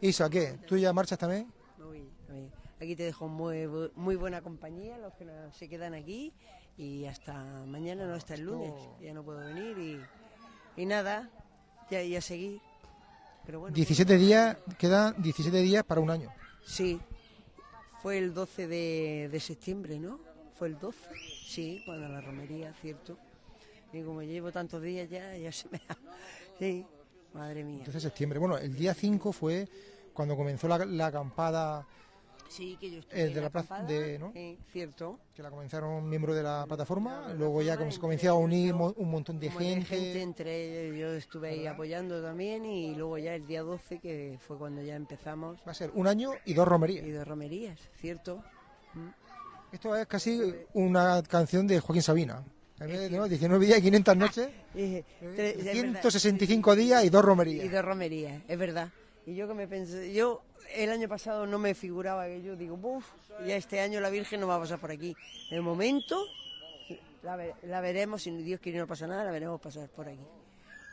A: Isa, ¿qué? ¿Tú ya marchas también?
C: Muy, muy. Aquí te dejo muy, muy buena compañía, los que no- se quedan aquí. Y hasta mañana, no hasta el lunes. Ya no puedo venir y, y nada, ya, ya seguir. Pero bueno,
A: 17 días, quedan 17 días para un año.
C: sí, fue el 12 de, de septiembre, ¿no? Fue el 12, sí, cuando la romería, cierto. Y como llevo tantos días ya, ya se me ha... Sí, madre mía.
A: Entonces septiembre. Bueno, el día 5 fue cuando comenzó la, la acampada
C: Sí, que yo estuve
A: el de la plaza
C: acampada,
A: de- ¿no?
C: sí, cierto.
A: que la comenzaron miembros de la plataforma,
C: La
A: luego ya se comenzó a unir un montón de gente.
C: gente, entre ellos yo estuve ahí apoyando también y luego ya el día 12 que fue cuando ya empezamos
A: Va a ser un año y dos romerías.
C: y de romerías, ¿cierto? Mm.
A: Esto es casi una canción de Joaquín Sabina. De, ¿no? 19 días y 500 noches,
C: Eh, tre- es verdad.
A: 165 días y dos
C: y
A: romerías.
C: de romerías, es verdad. Y yo que me pensé, yo el año pasado no me figuraba que yo digo, uff, ya este año la Virgen no va a pasar por aquí. De momento la, ve- la veremos, si Dios quiere no pasa nada, la veremos pasar por aquí.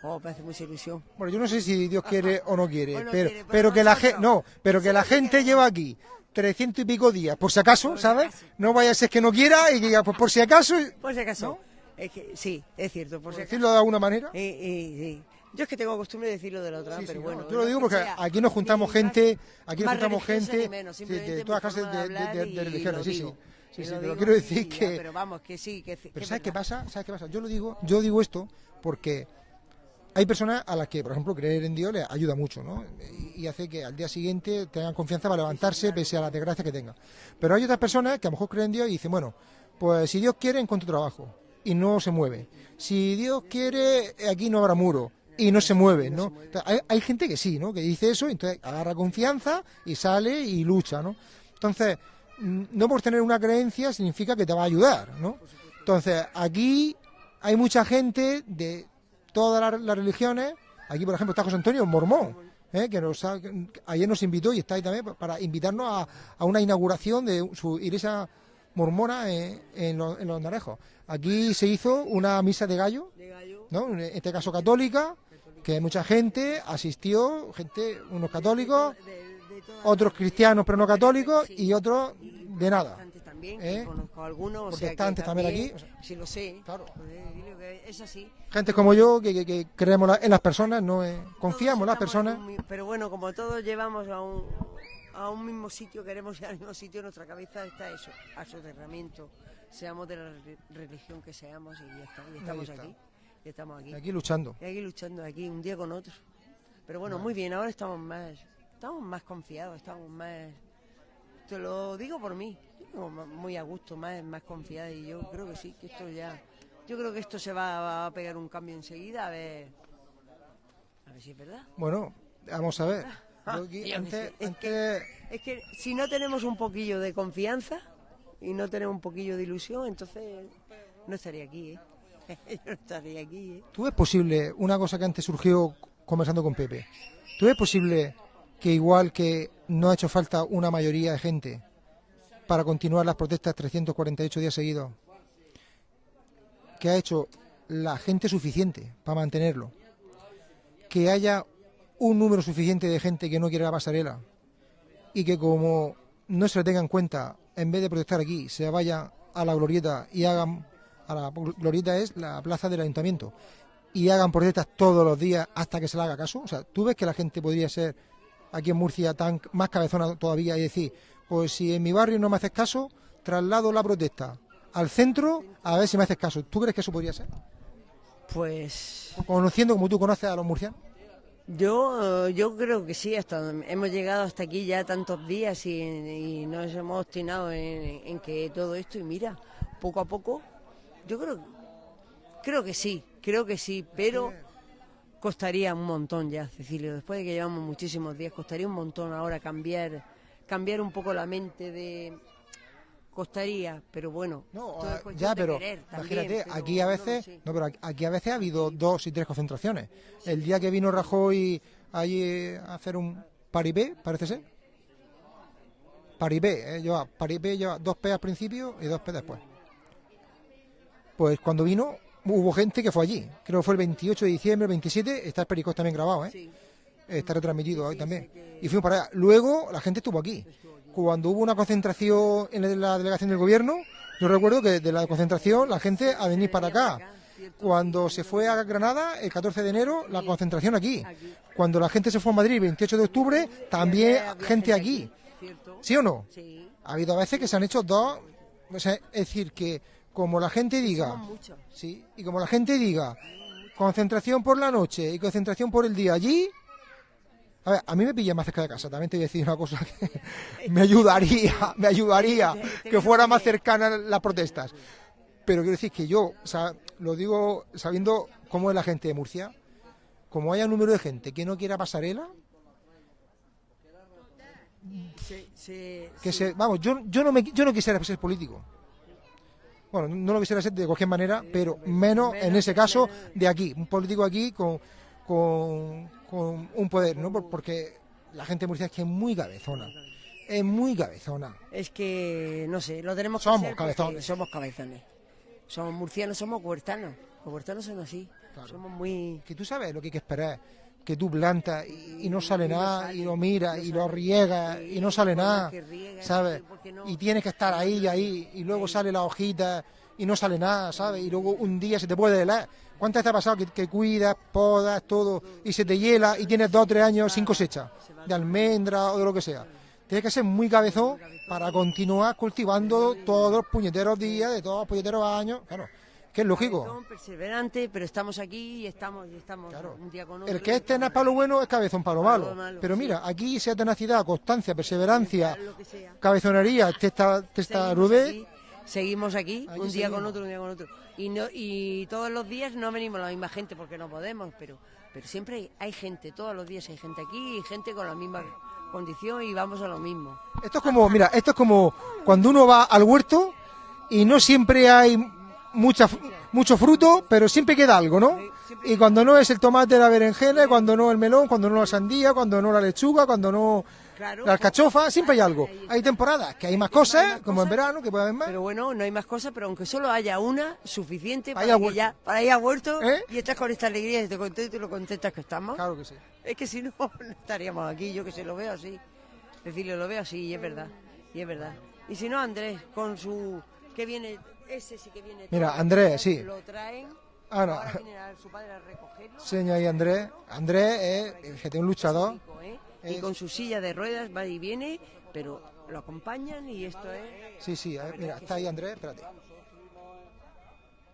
C: Oh, me hace mucha ilusión.
A: Bueno, yo no sé si Dios quiere o no quiere,
C: O no
A: pero,
C: quiere, pero
A: pero que la gente, no, pero que la gente lleva aquí 300 y pico días, por si acaso, ¿sabes? No vaya a ser que no quiera y que diga, pues por si acaso,
C: Por si acaso. Es que, sí, es cierto, por
A: por
C: si acaso.
A: decirlo de alguna manera.
C: Eh, eh, sí. Yo es que tengo costumbre de decirlo de la otra,
A: Sí, sí,
C: pero
A: no,
C: bueno.
A: yo lo digo porque
C: sea
A: aquí nos juntamos gente, aquí nos juntamos gente
C: menos,
A: sí, de todas clases de, religiones,
C: lo
A: sí, sí. Sí, sí,
C: lo
A: pero quiero decir que,
C: Pero vamos, que sí, que,
A: pero
C: es
A: ¿sabes qué pasa? ¿Sabes qué pasa? Yo lo digo, yo digo esto porque hay personas a las que, por ejemplo, creer en Dios les ayuda mucho, ¿no? Y y hace que al día siguiente tengan confianza para levantarse pese a las desgracias que tengan. Pero hay otras personas que a lo mejor creen en Dios y dicen, bueno, pues si Dios quiere encuentro trabajo y no se mueve. Si Dios quiere aquí no habrá muro y no se mueve, ¿no? Entonces, Hay, hay gente que sí, ¿no? Que dice eso, entonces agarra confianza y sale y lucha, ¿no? Entonces, mm, no por tener una creencia significa que te va a ayudar, ¿no? Entonces, aquí hay mucha gente de todas las, las religiones. Aquí, por ejemplo, está José Antonio, mormón, ¿eh? que nos ha- que ayer nos invitó y está ahí también para invitarnos a, a una inauguración de su iglesia mormona en, en los, en los Narejos. Aquí se hizo una misa de gallo,
C: De gallo,
A: ¿no? en este caso católica, que mucha gente asistió, gente, unos católicos, otros cristianos pero no católicos y otros de nada.
C: también,
A: ¿Eh?
C: conozco algunos. o sea, que
A: Protestantes también aquí, o sea,
C: sí, lo sé.
A: claro.
C: Dile que es así.
A: Gente como yo que, que- que creemos la- en las personas, no eh, confiamos en las personas.
C: un Pero bueno, como todos llevamos a un, a un mismo sitio, queremos ir al mismo sitio, en nuestra cabeza está eso, a soterramiento. Seamos de la re- religión que seamos y ya está. Y estamos aquí. Y estamos aquí.
A: Aquí luchando.
C: Y aquí luchando aquí, un día con otro. Pero bueno, muy bien, ahora estamos más, estamos más confiados, estamos más... Te lo digo por mí, muy a gusto, más, más confiada y yo creo que sí, que esto ya... Yo creo que esto se va, va a pegar un cambio enseguida, a ver... A ver si es verdad.
A: Bueno, vamos a ver.
C: Ah,
A: aquí antes,
C: es
A: antes-
C: Es que si no tenemos un poquillo de confianza y no tenemos un poquillo de ilusión, entonces no estaría aquí, ¿eh? Yo no aquí, ¿eh?
A: ¿tú ves posible, una cosa que antes surgió conversando con Pepe, ¿tú ves posible que igual que no ha hecho falta una mayoría de gente para continuar las protestas 348 días seguidos, que ha hecho la gente suficiente para mantenerlo, que haya un número suficiente de gente que no quiere la pasarela y que como no se le tenga en cuenta, en vez de protestar aquí, se vaya a la glorieta y hagan, a la glorieta es la plaza del ayuntamiento, y hagan protestas todos los días hasta que se le haga caso. O sea, ¿tú ves que la gente podría ser aquí en Murcia tan más cabezona todavía y decir, pues si en mi barrio no me haces caso, traslado la protesta al centro a ver si me haces caso? ¿Tú crees que eso podría ser?
C: Pues
A: Conociendo como tú conoces a los murcianos.
C: yo, eh, yo creo que sí, hasta hemos llegado hasta aquí ya tantos días y, y nos hemos obstinado en, en que todo esto y mira, poco a poco, yo creo, creo que sí, creo que sí, pero costaría un montón ya, Cecilio. Después de que llevamos muchísimos días, costaría un montón ahora cambiar, cambiar un poco la mente de costaría, pero bueno.
A: No,
C: todo
A: ah, ya, pero
C: querer también,
A: imagínate,
C: pero
A: aquí a veces, no, pero aquí- aquí a veces ha habido dos y tres concentraciones. El día que vino Rajoy allí a hacer un paripé, parece ser. Paripé, ¿eh? lleva, paripé lleva dos P al principio y dos P después. Pues cuando vino hubo gente que fue allí. Creo que fue el 28 de diciembre, el 27, está el Pericos también grabado, ¿eh?
C: Sí.
A: está retransmitido ahí también. Y fuimos para allá. Luego la gente estuvo aquí. Cuando hubo una concentración en la delegación del gobierno, yo recuerdo que de la concentración la gente a venir para acá. Cuando se fue a Granada, el 14 de enero, la concentración aquí. Cuando la gente se fue a Madrid, el 28 de octubre, también gente aquí. ¿Sí o no?
C: Sí.
A: Ha habido veces que se han hecho dos. o sea, es decir, que como la gente diga. Sí, y como la gente diga, concentración por la noche y concentración por el día allí. A ver, a mí me pilla más cerca de casa, también te voy a decir una cosa que me ayudaría, me ayudaría que fuera más cercana las protestas. Pero quiero decir que yo, o sea, lo digo sabiendo cómo es la gente de Murcia, como haya un número de gente que no quiera pasarela, que se, vamos, yo, yo no me, yo no quisiera ser político. Bueno, no lo quisiera ser de cualquier manera, pero menos en ese caso de aquí, un político aquí con, con, con un poder, ¿no? Por- Porque la gente de Murcia es que es muy cabezona, es muy cabezona.
C: Es que, no sé, lo tenemos que
A: Somos cabezones.
C: Somos cabezones. Somos murcianos, somos huertanos. Los huertanos son así.
A: Claro.
C: Somos muy...
A: Que tú sabes lo que hay que esperar, que tú plantas y, y no sale
C: Y no
A: nada,
C: sale,
A: y lo miras,
C: no
A: y lo
C: sale.
A: riegas, y no sale nada, ¿sabes?
C: no-
A: Y tienes que estar ahí y ahí, y luego sale la hojita y no sale nada, ¿sabes? Y luego un día se te puede helar. ¿Cuántas veces ha pasado que, que cuidas, podas, todo, y se te hiela y tienes dos o tres años sin cosecha, de almendra o de lo que sea? Tienes que ser muy cabezón para continuar cultivando todos los puñeteros días, de todos los puñeteros años, claro, que es lógico.
C: Cabezón, perseverante, pero estamos aquí y estamos, y estamos
A: Claro.
C: un día con otro.
A: El que es tenaz para lo bueno es cabezón para lo malo.
C: malo,
A: Pero mira, aquí sea tenacidad, constancia, perseverancia, cabezonería, testa, testarudez.
C: aquí, Seguimos aquí, un día con otro, un día con otro. Y, no, y todos los días no venimos la misma gente porque no podemos, pero, pero siempre hay, hay gente, todos los días hay gente aquí y gente con la misma condición y vamos a lo mismo.
A: Esto es como, mira, esto es como cuando uno va al huerto y no siempre hay mucha, mucho fruto, pero siempre queda algo, ¿no? Y cuando no es el tomate, la berenjena, cuando no el melón, cuando no la sandía, cuando no la lechuga, cuando no la alcachofa, siempre hay algo. Hay temporadas que hay más cosas, como en verano, que puede haber más.
C: Pero bueno, no hay más cosas, pero aunque solo haya una, suficiente
A: Para
C: que ya, para ir a huerto
A: ¿Eh?
C: y estás con esta alegría y te contento y lo contentas que estamos.
A: Claro que sí.
C: Es que si no, no estaríamos aquí, yo que sé, lo veo así. Decirle, lo veo así y es verdad, y es verdad. Y si no, Andrés, con su... que viene, ese sí que viene...
A: Mira, Andrés, sí.
C: Lo traen,
A: Ahora,
C: ahora viene a su padre a recogerlo.
A: señor ahí Andrés. Andrés es que tiene un luchador.
C: ¿eh? Y con su silla de ruedas va y viene, pero lo acompañan y esto es...
A: Sí, sí, ver, mira, está ahí Andrés, espérate.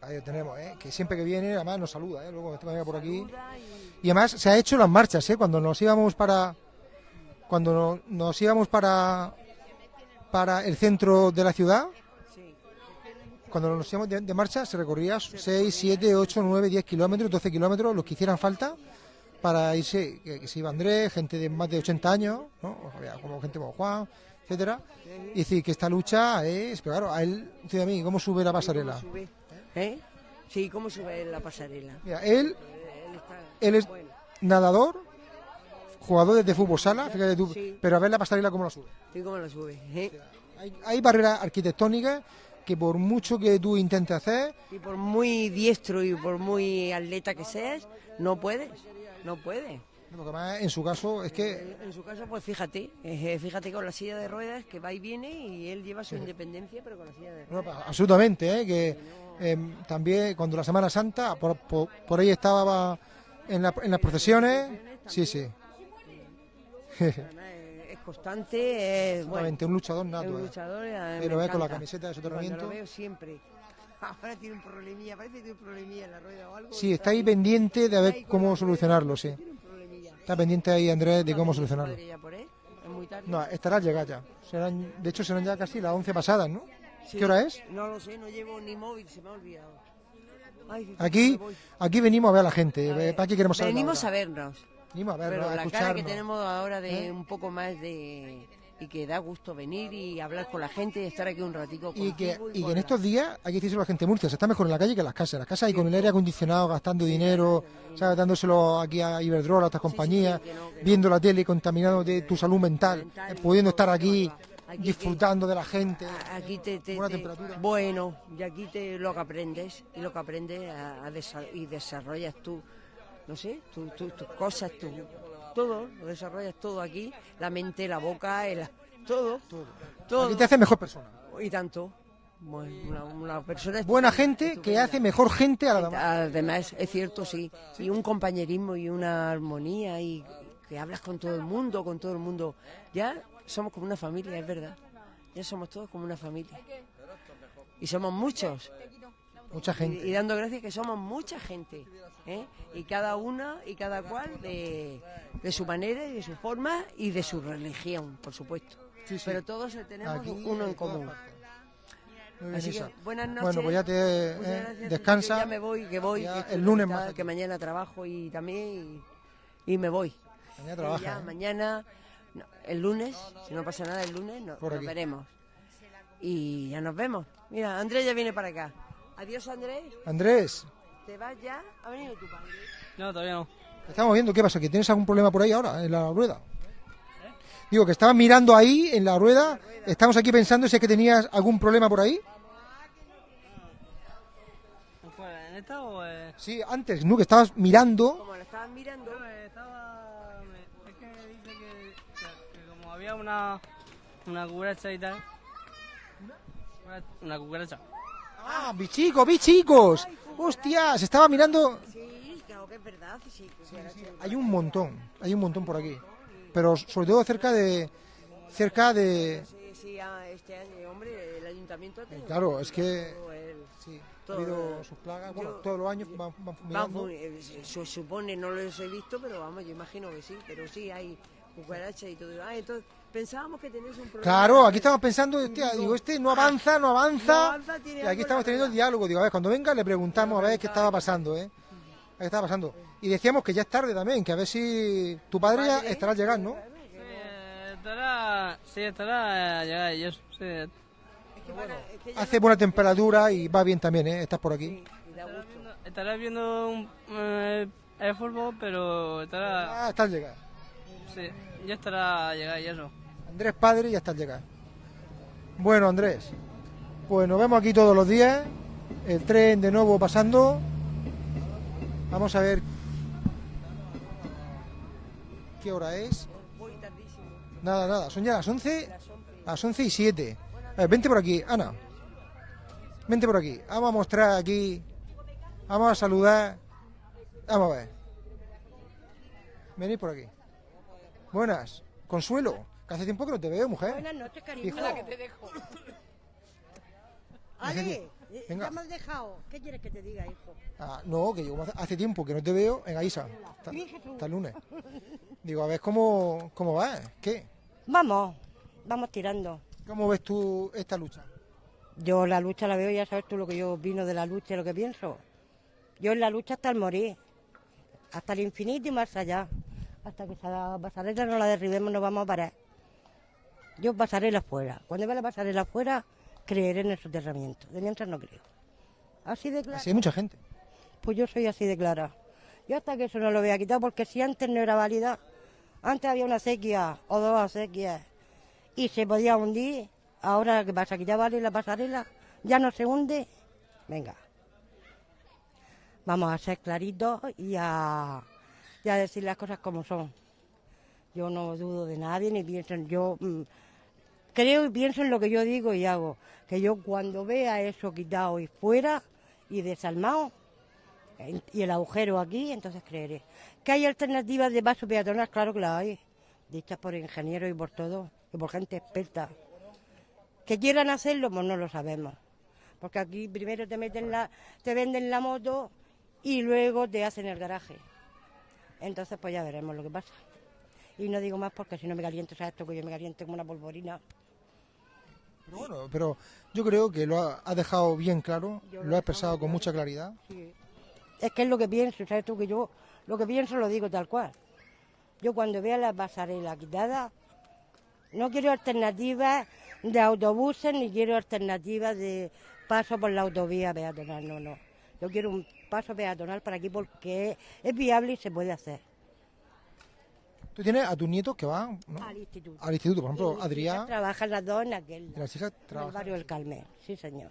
A: Ahí lo tenemos, ¿eh? Que siempre que viene, además nos saluda, ¿eh? Luego este venga por aquí.
C: y-
A: Y además se ha hecho las marchas, ¿eh? Cuando nos íbamos para... Cuando no- nos íbamos para... Para el centro de la ciudad. Cuando nos íbamos de, de marcha, se recorría 6, 7, 8, 9, 10 kilómetros, 12 kilómetros, los que hicieran falta, para irse, que, que se iba Andrés, gente de más de 80 años, ¿no? Había como gente como Juan, etcétera. Y decir que esta lucha es, pero claro, a él, dice a mí, ¿cómo sube la pasarela?
C: ¿Cómo sube? ¿Eh? Sí, ¿cómo sube la pasarela?
A: Mira, él,
C: Él
A: es nadador, jugador de fútbol sala, fíjate tú,
C: Sí.
A: pero a ver la pasarela cómo la sube.
C: ¿sí cómo la sube? ¿eh?
A: Hay, hay barreras arquitectónicas que por mucho que tú intentes hacer,
C: Y por muy diestro y por muy atleta que seas, no puedes, no puedes.
A: porque además en su caso es que
C: En su caso, pues fíjate, eh, fíjate con la silla de ruedas que va y viene y él lleva su independencia, pero con la silla de ruedas.
A: absolutamente, ¿eh? que eh, también cuando la Semana Santa, por, por, por ahí estaba en, la- en las procesiones, sí, sí,
C: constante, es bueno,
A: un luchador nato.
C: un
A: ¿eh?
C: luchador. eh,
A: ve con la camiseta de soterramiento.
C: lo veo siempre. Ahora tiene un problemilla, parece que tiene un problemilla en la rueda o algo.
A: Sí, está ahí pendiente de ver cómo solucionarlo, sí. Está pendiente ahí Andrés de
C: ¿No
A: cómo solucionarlo. No, estará al llegar ya. Serán, de hecho, serán ya casi las 11 pasadas, ¿no?
C: Sí.
A: ¿Qué hora es?
C: No lo sé, no llevo ni móvil, se me ha olvidado. Ay,
A: Aquí, aquí venimos a ver a la gente.
C: A ver,
A: ¿Para qué queremos saber?
C: Venimos a vernos.
A: Venimos a vernos,
C: Pero
A: a
C: la cara que tenemos ahora de
A: ¿Eh?
C: un poco más de... Y que da gusto venir y hablar con la gente y estar aquí un ratico
A: Y que, y que en estos días, hay que decirlo a la gente Murcia, se está mejor en la calle que en las casas. Las casas hay con el aire acondicionado, gastando dinero, ¿sabes? dándoselo aquí a Iberdrola, a estas compañías,
C: que no, que no.
A: viendo la tele, contaminado de tu salud mental,
C: Mental,
A: eh, pudiendo estar aquí,
C: aquí
A: disfrutando de la gente.
C: Aquí te, te-
A: Buena
C: te-
A: temperatura.
C: bueno, y aquí te lo que aprendes y lo que aprendes a, a desa- y desarrollas tú, no sé, tu- tu- tus cosas, tu, todo, lo desarrollas todo aquí, la mente, la boca, el, todo, todo,
A: Aquí te hace mejor persona.
C: y tanto. Una, una persona
A: Buena
C: estupenda,
A: gente que hace mejor gente a la demás.
C: Además, es cierto, sí. Y un compañerismo y una armonía y que hablas con todo el mundo, con todo el mundo. Ya somos como una familia, es verdad. Ya somos todos como una familia. Y somos muchos.
A: Mucha
C: Y, y
A: gente.
C: dando gracias que somos mucha gente. ¿eh? Y cada una y cada cual de, de su manera y de su forma y de su religión, por supuesto.
A: Sí, sí.
C: Pero todos tenemos
A: Aquí,
C: uno en común. Así que, buenas noches.
A: Bueno, pues ya te eh, descansa.
C: Ya me voy, que voy. Que
A: el lunes más.
C: Que mañana trabajo y también. Y, y me voy.
A: Mañana trabaja.
C: ya,
A: ¿eh?
C: mañana, no, el lunes, si no pasa nada, el lunes no- nos veremos. Y ya nos vemos. Mira, Andrés ya viene para acá. Adiós, Andrés.
A: Andrés,
C: ¿Te vas ya? ¿Ha venido tu padre?
G: No, todavía no.
A: estamos viendo qué pasa, que tienes algún problema por ahí ahora, en la rueda. Digo, que estabas mirando ahí en la rueda, estamos aquí pensando si es que tenías algún problema por ahí.
G: ¿Fuera en esta o.? Eh...
A: Sí, antes, ¿no? Que estabas mirando.
C: Como la estaban mirando.
G: No, eh, estaba. Es que dice que, que, que como había una. Una cucaracha y tal. Una, una cucaracha.
A: ¡Ah, bichicos, bichicos! ¡Hostia! Se estaba mirando.
C: Sí, claro que es verdad. Sí,
A: Hay un montón, hay un montón por aquí. Pero sobre todo cerca de. Cerca de.
C: sí, ah, este año, hombre, el ayuntamiento ha tenido
A: Claro, es que. Sí, ha habido
C: eh,
A: sus plagas.
C: yo-
A: Bueno, todos los años van, van fumigando.
C: Vamos, eh, se supone, no los he visto, pero vamos, yo imagino que sí, pero sí hay cucarachas y todo. Ah, entonces pensábamos que tenías un problema.
A: Claro, aquí estamos pensando, hostia, digo, este no avanza, no avanza.
C: No avanza, tiene
A: y aquí estamos teniendo el diálogo. Digo, a ver, cuando venga le preguntamos a ver qué estaba pasando, ¿eh? A ver qué estaba pasando. Y decíamos que ya es tarde también, que a ver si tu padre ya estará llegando. ¿no?
G: Sí, estará. Sí, estará. eh, llegar y eso. Sí.
C: Es que para- es que ya
A: Hace buena temperatura y va bien también, ¿eh? Estás por aquí.
C: da
G: Estará viendo, estará viendo un, eh, el fútbol, pero estará.
A: Ah, estás llegando.
G: Sí, ya estará llegar y eso.
A: Andrés padre y ya estás llegando. Bueno, Andrés, pues nos vemos aquí todos los días. El tren de nuevo pasando. Vamos a ver qué hora es. Nada, nada, son ya las 11, las 11 y 7. A ver, vente por aquí, Ana. Vente por aquí. Vamos a mostrar aquí. Vamos a saludar. Vamos a ver. Venid por aquí. Buenas. Consuelo, hace tiempo que no te veo, mujer.
B: Buenas noches, cariño.
A: Hijo.
B: La que te dejo. Ale, eh,
A: Venga.
B: ya me has dejado. ¿Qué quieres que te diga, hijo?
A: Ah, no, que yo hace, tiempo que no te veo. Venga, Isa. Hasta, hasta el lunes. Digo, a ver cómo, cómo va. ¿Qué?
B: Vamos, vamos tirando.
A: ¿Cómo ves tú esta lucha?
B: Yo la lucha la veo, ya sabes tú lo que yo opino de la lucha y lo que pienso. Yo en la lucha hasta el morir, hasta el infinito y más allá. Hasta que esa pasarela no la derribemos no vamos a parar. Yo pasarela fuera. Cuando vea la pasarela fuera, creeré en el soterramiento. De mientras no creo. Así de claro.
A: Así hay mucha gente.
B: Pues yo soy así de clara. Yo hasta que eso no lo vea quitado, porque si antes no era válida, antes había una sequía o dos acequias y se podía hundir, ahora ¿qué pasa? Que ya vale la pasarela, ya no se hunde. Venga. Vamos a ser claritos y a, y a decir las cosas como son. Yo no dudo de nadie ni pienso en yo. Creo y pienso en lo que yo digo y hago. Que yo cuando vea eso quitado y fuera y desarmado, y el agujero aquí, entonces creeré. ¿Que hay alternativas de paso peatonal? Claro que las hay, dichas por ingenieros y por todo, y por gente experta. ¿Que quieran hacerlo? Pues no lo sabemos. Porque aquí primero te meten la, te venden la moto y luego te hacen el garaje. Entonces pues ya veremos lo que pasa. Y no digo más porque si no me caliento, ¿sabes esto? Que yo me caliento como una polvorina.
A: Pero bueno, pero yo creo que lo ha, ha dejado bien claro,
B: Yo
A: lo ha expresado con
B: claro.
A: mucha claridad.
B: Sí. Es que es lo que pienso, ¿sabes tú? Que yo lo que pienso lo digo tal cual. Yo cuando vea la pasarela quitada, no quiero alternativas de autobuses ni quiero alternativas de paso por la autovía peatonal, no, no. Yo quiero un paso peatonal para aquí porque es viable y se puede hacer.
A: Tú tienes a tus nietos que van ¿no?
B: Al instituto.
A: al instituto, por ejemplo, Adrián
B: Trabajan las dos en aquel.
A: y las hijas
B: En el barrio del Carmen, sí señor.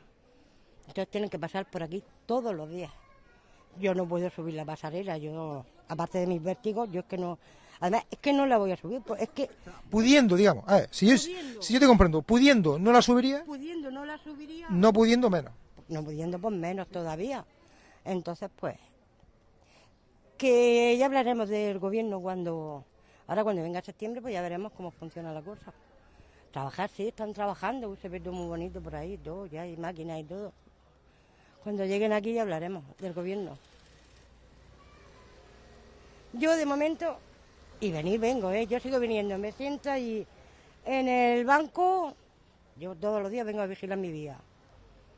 B: Entonces tienen que pasar por aquí todos los días. Yo no puedo subir la pasarela, yo, aparte de mis vértigos, yo es que no, además es que no la voy a subir, pues es que
A: Pudiendo, digamos, a ver, si yo, si yo te comprendo, pudiendo no la subiría,
B: pudiendo no la subiría,
A: no pudiendo menos.
B: no pudiendo pues menos todavía. Entonces pues, que ya hablaremos del gobierno cuando, ahora cuando venga septiembre pues ya veremos cómo funciona la cosa. Trabajar sí, están trabajando, se ve muy bonito por ahí, todo, ya hay máquinas y todo. Cuando lleguen aquí ya hablaremos del gobierno. Yo de momento, y venir vengo, ¿eh? yo sigo viniendo, me siento y en el banco, yo todos los días vengo a vigilar mi vida.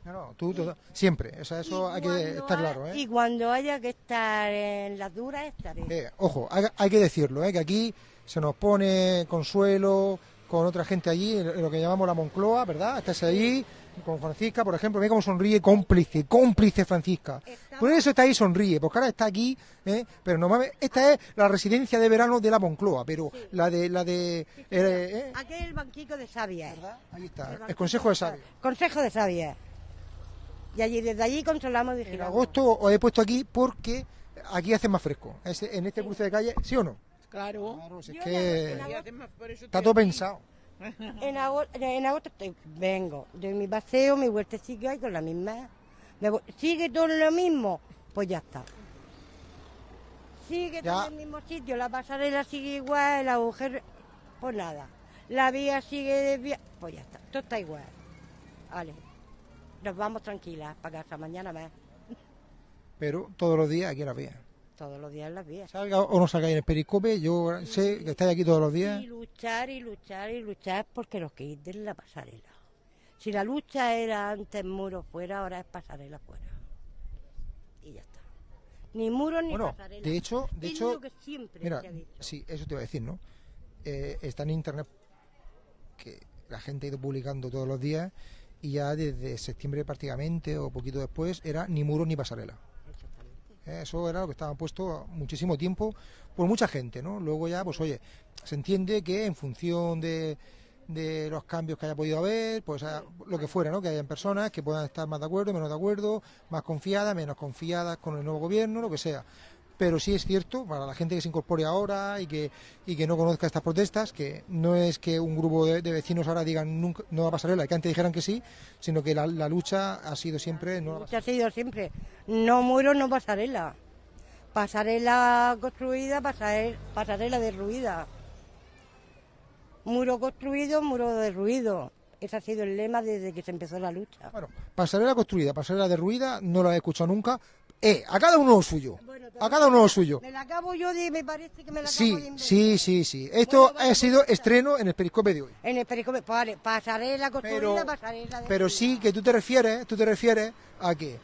A: No, no, tú, tú- siempre, o sea, eso hay que estar claro, ¿eh?
B: Y cuando haya que estar en las duras, estaré.
A: Eh, ojo, hay, hay que decirlo, ¿eh? que aquí se nos pone consuelo con otra gente allí, en lo que llamamos la Moncloa, ¿verdad? Estás allí con Francisca, por ejemplo, ve cómo sonríe, cómplice, cómplice Francisca. Por eso está ahí, sonríe, porque ahora está aquí, ¿eh? pero normalmente esta es la residencia de verano de la Moncloa, pero la de, la de, eh, eh,
B: Aquí es el banquico de Sabia.
A: ahí está, el Consejo de Sabia.
B: Consejo de Sabia. Y allí, desde allí controlamos y
A: En agosto os he puesto aquí porque aquí hace más fresco, Es- en este cruce de calle, ¿sí o no?
H: Claro.
A: Claro, si es que está todo pensado.
B: En agosto, en agosto estoy- vengo, doy mi paseo, mi vueltecilla y con la misma. me voy- ¿Sigue todo lo mismo? Pues ya está. Sigue
A: Ya.
B: todo en el mismo sitio, la pasarela sigue igual, el agujero, pues nada. La vía sigue desviada, pues ya está, todo está igual. Vale, nos vamos tranquilas para casa, mañana más,
A: Pero todos los días aquí en la vía.
B: todos los días en las vías.
A: Salga o no salga en el periscope, yo sé que estáis aquí todos los días.
B: Y luchar y luchar y luchar porque nos quiten la pasarela. Si la lucha era antes muro fuera, ahora es pasarela fuera. Y ya está. Ni muro ni
A: Bueno,
B: pasarela.
A: de hecho, de hecho,
B: lo que siempre
A: mira,
B: se ha dicho.
A: sí, eso te iba a decir, ¿no? Eh, está en internet que la gente ha ido publicando todos los días y ya desde septiembre prácticamente o poquito después era ni muro ni pasarela. Eso era lo que estaba puesto muchísimo tiempo por mucha gente, ¿no? Luego ya, pues oye, se entiende que en función de, de los cambios que haya podido haber, pues lo que fuera, ¿no? Que hayan personas que puedan estar más de acuerdo, menos de acuerdo, más confiadas, menos confiadas con el nuevo gobierno, lo que sea. Pero sí es cierto, para la gente que se incorpore ahora y que, y que no conozca estas protestas, que no es que un grupo de, de vecinos ahora digan nunca, no va a pasarela, que antes dijeran que sí, sino que la, la lucha ha sido siempre no
B: Lucha ha sido siempre. No muro, no pasarela. Pasarela construida, pasare- pasarela derruida. Muro construido, muro derruido. Ese ha sido el lema desde que se empezó la lucha.
A: Bueno, pasarela construida, pasarela derruida, no la he escuchado nunca. Eh, a cada uno lo suyo. A cada uno lo suyo.
B: Me la acabo yo de, me parece que me la acabo
A: Sí,
B: de inventar.
A: sí, sí, sí. Esto
B: Bueno, vale,
A: ha sido
B: pues,
A: estreno en el periscope de hoy.
B: En el periscope, vale, pasarela construida,
A: Pero,
B: pasarela de
A: pero sí que tú te refieres, tú te refieres a que,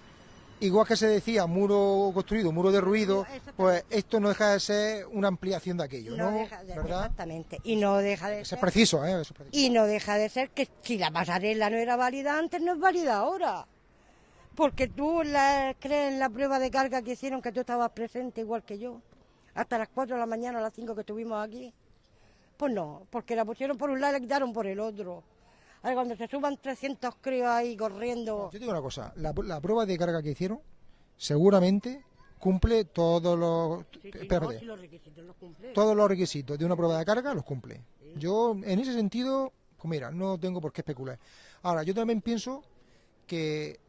A: igual que se decía muro construido, muro derruido,
B: Exactamente.
A: pues esto no deja de ser una ampliación de aquello, ¿no?
B: no deja de,
A: ¿Verdad?
B: Exactamente. Y no deja de ser.
A: es preciso, ¿eh? Eso es preciso.
B: Y no deja de ser que si la pasarela no era válida antes, no es válida ahora. Porque tú la, crees en la prueba de carga que hicieron que tú estabas presente igual que yo. Hasta las 4 de la mañana, a las 5 que estuvimos aquí. Pues no, porque la pusieron por un lado y la quitaron por el otro. Ahora cuando se suban 300 críos ahí corriendo.
A: Yo te digo una cosa, la, la prueba de carga que hicieron seguramente cumple todos los...
B: Sí, sí, no,
A: espérate,
B: si los requisitos los cumple.
A: todos los requisitos de una prueba de carga los cumple. Yo, en ese sentido, pues mira, no tengo por qué especular. Ahora, yo también pienso que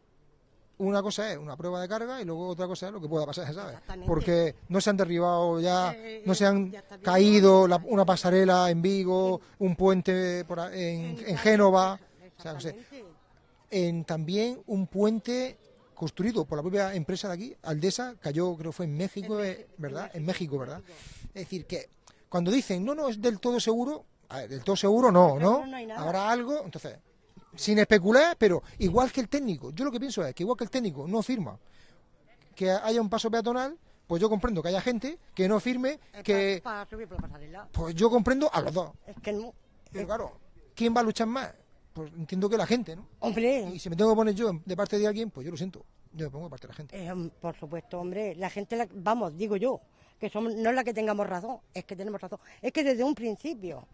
A: una cosa es una prueba de carga y luego otra cosa es lo que pueda pasar, ¿sabes? Porque no se han derribado ya, no se han caído la- una pasarela en Vigo, un puente por en, en Génova, o sea, no sé, en también un puente construido por la propia empresa de aquí, Aldesa, cayó creo fue en México, eh, ¿verdad?
B: en
A: México, ¿verdad? Es decir, que cuando dicen, no, no, es del todo seguro, a ver, del todo seguro no, ¿no? Habrá algo, entonces, sin especular, pero igual que el técnico. Yo lo que pienso es que igual que el técnico no firma que haya un paso peatonal, pues yo comprendo que haya gente que no firme que...
B: Para subir por la pasarela.
A: Pues yo comprendo a los dos.
B: Es que no.
A: Pero claro, ¿quién va a luchar más? Pues entiendo que la gente, ¿no?
B: Hombre,
A: Y si me tengo que poner yo de parte de alguien, pues yo lo siento. Yo me pongo de parte de la gente.
B: eh, por supuesto, hombre, la gente, la- vamos, digo yo, que somos, no es la que tengamos razón, es que tenemos razón. Es que desde un principio,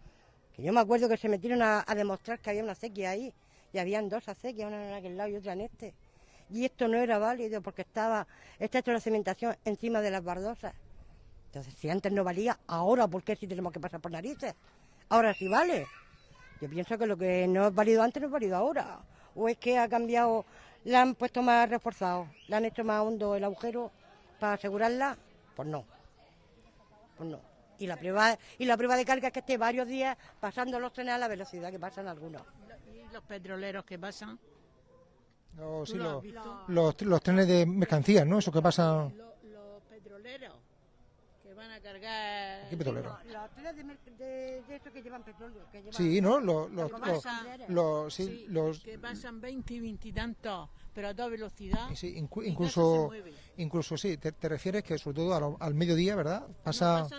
B: que yo me acuerdo que se metieron a, a demostrar que había una acequia ahí, y habían dos acequias, una en aquel lado y otra en este. Y esto no era válido porque estaba, está hecho la cementación encima de las bardosas. Entonces, si antes no valía, ahora, ¿por qué si tenemos que pasar por narices? Ahora sí vale. Yo pienso que lo que no es válido antes no es válido ahora. O es que ha cambiado, la han puesto más reforzado, le han hecho más hondo el agujero para asegurarla. Pues no. Pues no. Y la prueba, y la prueba de carga es que esté varios días pasando los trenes a la velocidad que pasan algunos.
H: ¿Y los petroleros que pasan?
A: Los, sí,
H: ¿Tú lo has
A: los, los, los trenes de mercancías, ¿no? Eso que pasa...
H: Los, los petroleros van a cargar...
A: ¿Qué petrolero?
B: Los trenes de, de, de estos que llevan petróleo. Que llevan
A: Sí, ¿no? Los, los,
H: Que
A: los,
H: pasan-
A: los- sí,
H: sí,
A: los-
H: que pasan 20 y 20 y tantos, pero a toda velocidad.
A: sí, incu-
H: no
A: incluso,
H: se mueve.
A: incluso sí, te, te refieres que sobre todo lo- al mediodía, ¿verdad? Pasa
H: dos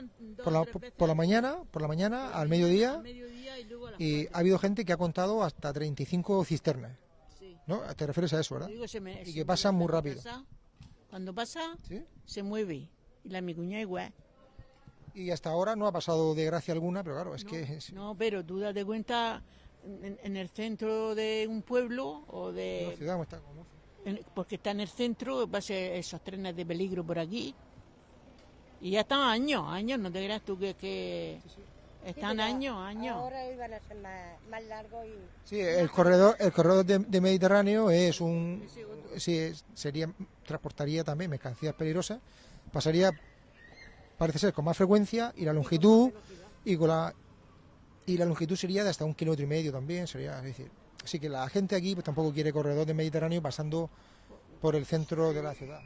A: por la, por la mañana, por la mañana, al mediodía,
H: Al mediodía y luego a las
A: y ha habido gente que ha contado hasta 35 cisternas,
H: Sí.
A: ¿no? Te refieres a eso, ¿verdad?
H: Digo, se me-
A: Y
H: se
A: que pasan muy rápido.
H: pasa- Cuando pasa,
A: ¿Sí?
H: se mueve. Y la mi cuñada igual.
A: Y hasta ahora no ha pasado de gracia alguna, pero claro, es
H: no,
A: que... es-
H: no, pero tú date cuenta en, en el centro de un pueblo o
A: la
H: de...
A: ciudad como está, como-
H: en- porque está en el centro, pasa esos trenes de peligro por aquí. Y ya están años, años, no te creas tú que, que están
B: pero
H: años, años.
B: Ahora iban a ser más, más largos y...
A: Sí, el corredor, el corredor de, de Mediterráneo es un, sí, es- sería, transportaría también mercancías peligrosas, pasaría, parece ser, con más frecuencia y la longitud y con la y la longitud sería de hasta un kilómetro y medio también, sería, es decir, así que la gente aquí pues tampoco quiere corredor de Mediterráneo pasando por el centro de la ciudad.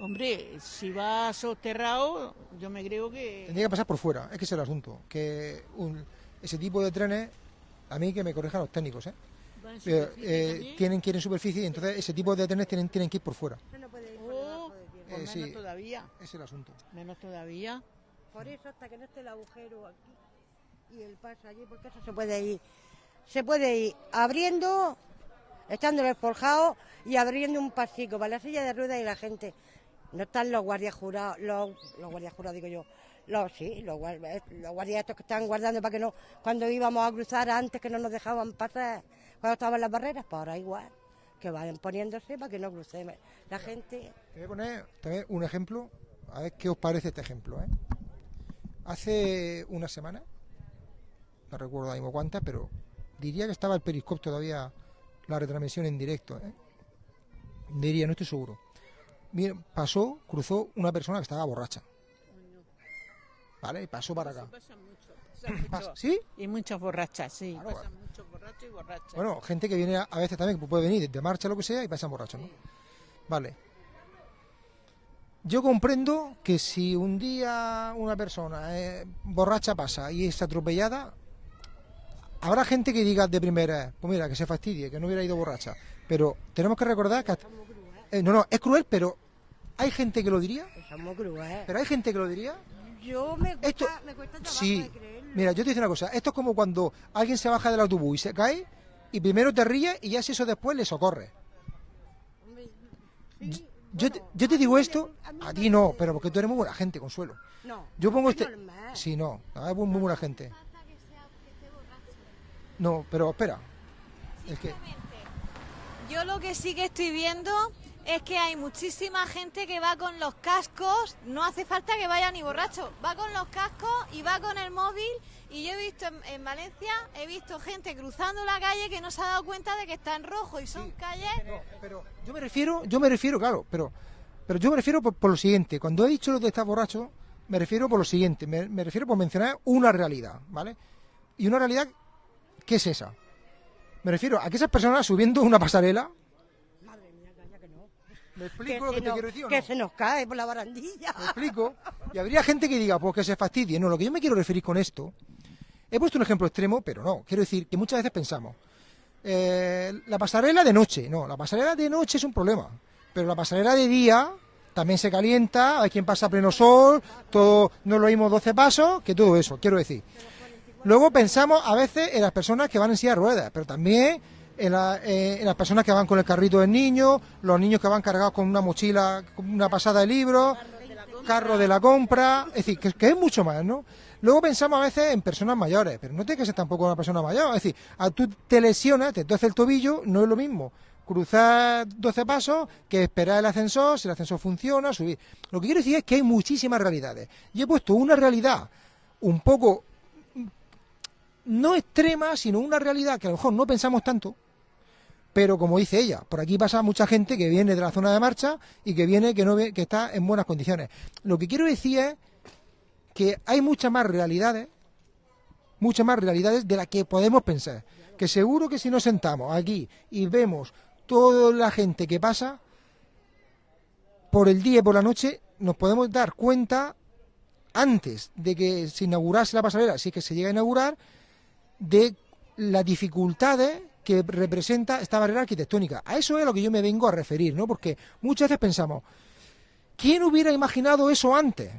H: Hombre, si va soterrado, yo me creo que...
A: Tendría que pasar por fuera, es que es el asunto, que un- ese tipo de trenes, a mí que me corrijan los técnicos, ¿eh? Eh,
H: superficie
A: eh, tienen que ir en superficie y entonces ese tipo de trenes tienen, tienen que ir por fuera.
H: Pues
A: Eh,
H: menos
A: sí.
H: todavía,
A: es el asunto.
H: menos todavía.
B: Por eso hasta que no esté el agujero aquí y el paso allí, porque eso se puede ir, se puede ir abriendo, echándole el forjado y abriendo un pasico para la silla de ruedas y la gente. No están los guardias jurados, los, los guardias jurados digo yo, los sí, los, eh, los guardias estos que están guardando para que no, cuando íbamos a cruzar antes que no nos dejaban pasar, cuando estaban las barreras, pues ahora igual, que vayan poniéndose para que no crucemos. La gente,
A: Te voy a poner también un ejemplo, a ver qué os parece este ejemplo. ¿eh? Hace una semana, no recuerdo ahora mismo cuántas, pero diría que estaba el Periscope todavía, la retransmisión en directo. ¿eh? Diría, no estoy seguro. Mira, pasó, cruzó una persona que estaba borracha. ¿Vale? Y pasó para acá.
H: Mucho, mucho.
A: ¿Sí?
H: Y muchas borrachas, sí.
A: Claro.
H: Pasan muchos borrachos y borrachas.
A: Bueno, gente que viene a, a veces también, que puede venir de marcha lo que sea y pasan borrachos, ¿no? Vale. Yo comprendo que si un día una persona eh, borracha pasa y es atropellada, habrá gente que diga de primera, pues mira, que se fastidie, que no hubiera ido borracha. Pero tenemos que recordar que... hasta- eh, no, no, es cruel, pero hay gente que lo diría. Pero hay gente que lo diría.
B: Yo me cuesta,
A: Esto,
B: me cuesta trabajo
A: sí,
B: de creerlo.
A: Mira, yo te digo una cosa, esto es como cuando alguien se baja del autobús y se cae y primero te ríes y ya si eso después le socorre.
B: Sí,
A: Yo te, yo te digo
B: me-
A: esto,
B: a
A: ti no, pero porque tú eres muy buena gente, Consuelo.
B: No,
A: Yo pongo
B: es
A: este...
B: normal.
A: Sí, no, no, es muy, muy buena gente. No, pero espera. Es que...
D: Yo lo que sí que estoy viendo es que hay muchísima gente que va con los cascos, no hace falta que vaya ni borracho, va con los cascos y va con el móvil y yo he visto en, en Valencia, he visto gente cruzando la calle que no se ha dado cuenta de que está en rojo y son calles
A: No, pero yo me refiero, yo me refiero, claro, pero, pero yo me refiero por, por lo siguiente. Cuando he dicho lo de estar borracho, me refiero por lo siguiente. Me, me refiero por mencionar una realidad, ¿vale? Y una realidad, ¿qué es esa? Me refiero a que esas personas subiendo una pasarela.
B: Madre mía, calla que no.
A: ¿Me explico lo que te quiero decir o
B: que
A: no?
B: se nos cae por la barandilla.
A: ¿Me explico? Y habría gente que diga, pues que se fastidie. No, lo que yo me quiero referir con esto, he puesto un ejemplo extremo, pero no. Quiero decir que muchas veces pensamos, eh, la pasarela de noche. No, la pasarela de noche es un problema. Pero la pasarela de día también se calienta, hay quien pasa a pleno sol, todo, no lo mismo 12 pasos, que todo eso, quiero decir. Luego pensamos a veces en las personas que van en silla de ruedas, pero también eh, en las personas que van con el carrito del niño, los niños que van cargados con una mochila, con una pasada de libros, carro de la compra, es decir, que, es mucho más, ¿no? Luego pensamos a veces en personas mayores, pero no tiene que ser tampoco una persona mayor, es decir, a tú te lesionas, te torce el tobillo, no es lo mismo cruzar 12 pasos que esperar el ascensor, si el ascensor funciona, subir. Lo que quiero decir es que hay muchísimas realidades. Y he puesto una realidad un poco no extrema, sino una realidad que a lo mejor no pensamos tanto, pero como dice ella, por aquí pasa mucha gente que viene de la zona de marcha y que viene que no ve- que está en buenas condiciones. Lo que quiero decir es que hay muchas más realidades, muchas más realidades de las que podemos pensar. Que seguro que si nos sentamos aquí y vemos toda la gente que pasa por el día y por la noche, nos podemos dar cuenta antes de que se inaugurase la pasarela, si es que se llega a inaugurar, de las dificultades que representa esta barrera arquitectónica. A eso es a lo que yo me vengo a referir, ¿no? Porque muchas veces pensamos, ¿quién hubiera imaginado eso antes?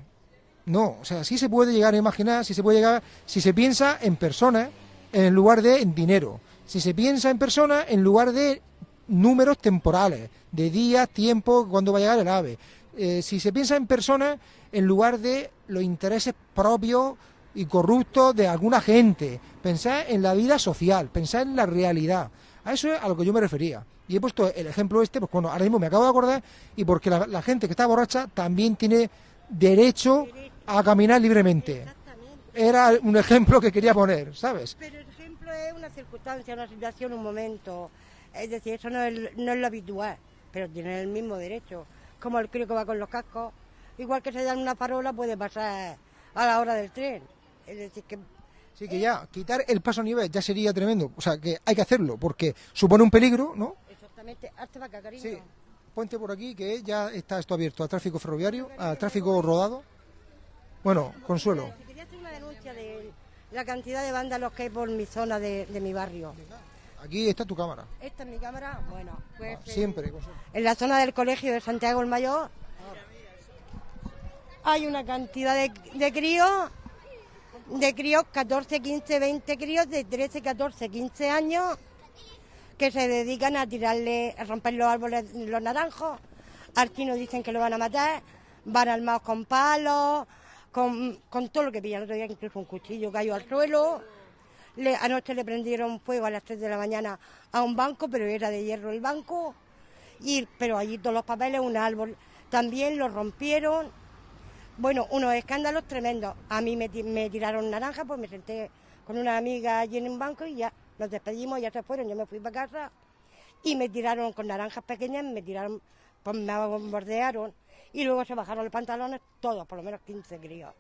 A: No, o sea, sí se puede llegar a imaginar, sí se puede llegar, si se piensa en personas en lugar de en dinero, si se piensa en personas en lugar de números temporales, de días, tiempo, cuándo va a llegar el ave, Eh, si se piensa en personas en lugar de los intereses propios y corruptos de alguna gente, pensar en la vida social, pensar en la realidad. A eso es a lo que yo me refería. Y he puesto el ejemplo este, pues bueno, ahora mismo me acabo de acordar, y porque la, la gente que está borracha también tiene derecho a caminar libremente. Era un ejemplo que quería poner, ¿sabes?
B: Pero el ejemplo es una circunstancia, una situación, un momento. Es decir, eso no es, no es lo habitual, pero tiene el mismo derecho. Como el crío que va con los cascos. Igual que se dan una farola, puede pasar a la hora del tren. Es decir, que
A: Sí, que ya quitar el paso a nivel ya sería tremendo. O sea, que hay que hacerlo porque supone un peligro, ¿no?
B: exactamente, hazte acá, cariño.
A: Sí. Ponte por aquí que ya está esto abierto al tráfico ferroviario, al tráfico rodado. Bueno, Consuelo.
B: Si quería hacer una denuncia de la cantidad de vándalos que hay por mi zona de, de mi barrio.
A: Aquí está tu cámara.
B: Esta es mi cámara, bueno, pues en-
A: Siempre.
B: En la zona del colegio de Santiago el Mayor hay una cantidad de, de críos, de críos 14, 15, 20 críos de 13, 14, 15 años que se dedican a tirarle, a romper los árboles, los naranjos. Al chino dicen que lo van a matar, van armados con palos, con, con todo lo que pillan. El otro día incluso un cuchillo cayó al suelo. Le- anoche le prendieron fuego a las 3 de la mañana a un banco, pero era de hierro el banco. Y, pero allí todos los papeles, un árbol. También lo rompieron. Bueno, unos escándalos tremendos. A mí me, me tiraron naranja, pues me senté con una amiga allí en un banco y ya nos despedimos, ya se fueron. Yo me fui para casa y me tiraron con naranjas pequeñas, me tiraron, pues me bombardearon. Y luego se bajaron los pantalones todos, por lo menos 15 críos.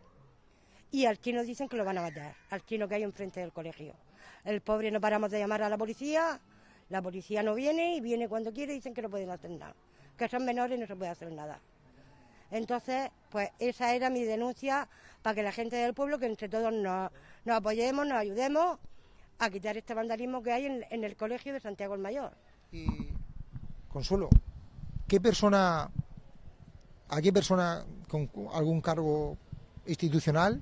B: Y al chino dicen que lo van a matar, al chino que hay enfrente del colegio. El pobre no paramos de llamar a la policía, la policía no viene y viene cuando quiere y dicen que no pueden hacer nada, que son menores y no se puede hacer nada. Entonces, pues esa era mi denuncia para que la gente del pueblo, que entre todos nos, nos apoyemos, nos ayudemos a quitar este vandalismo que hay en, en el colegio de Santiago el Mayor.
A: Consuelo, ¿qué persona, a qué persona con algún cargo institucional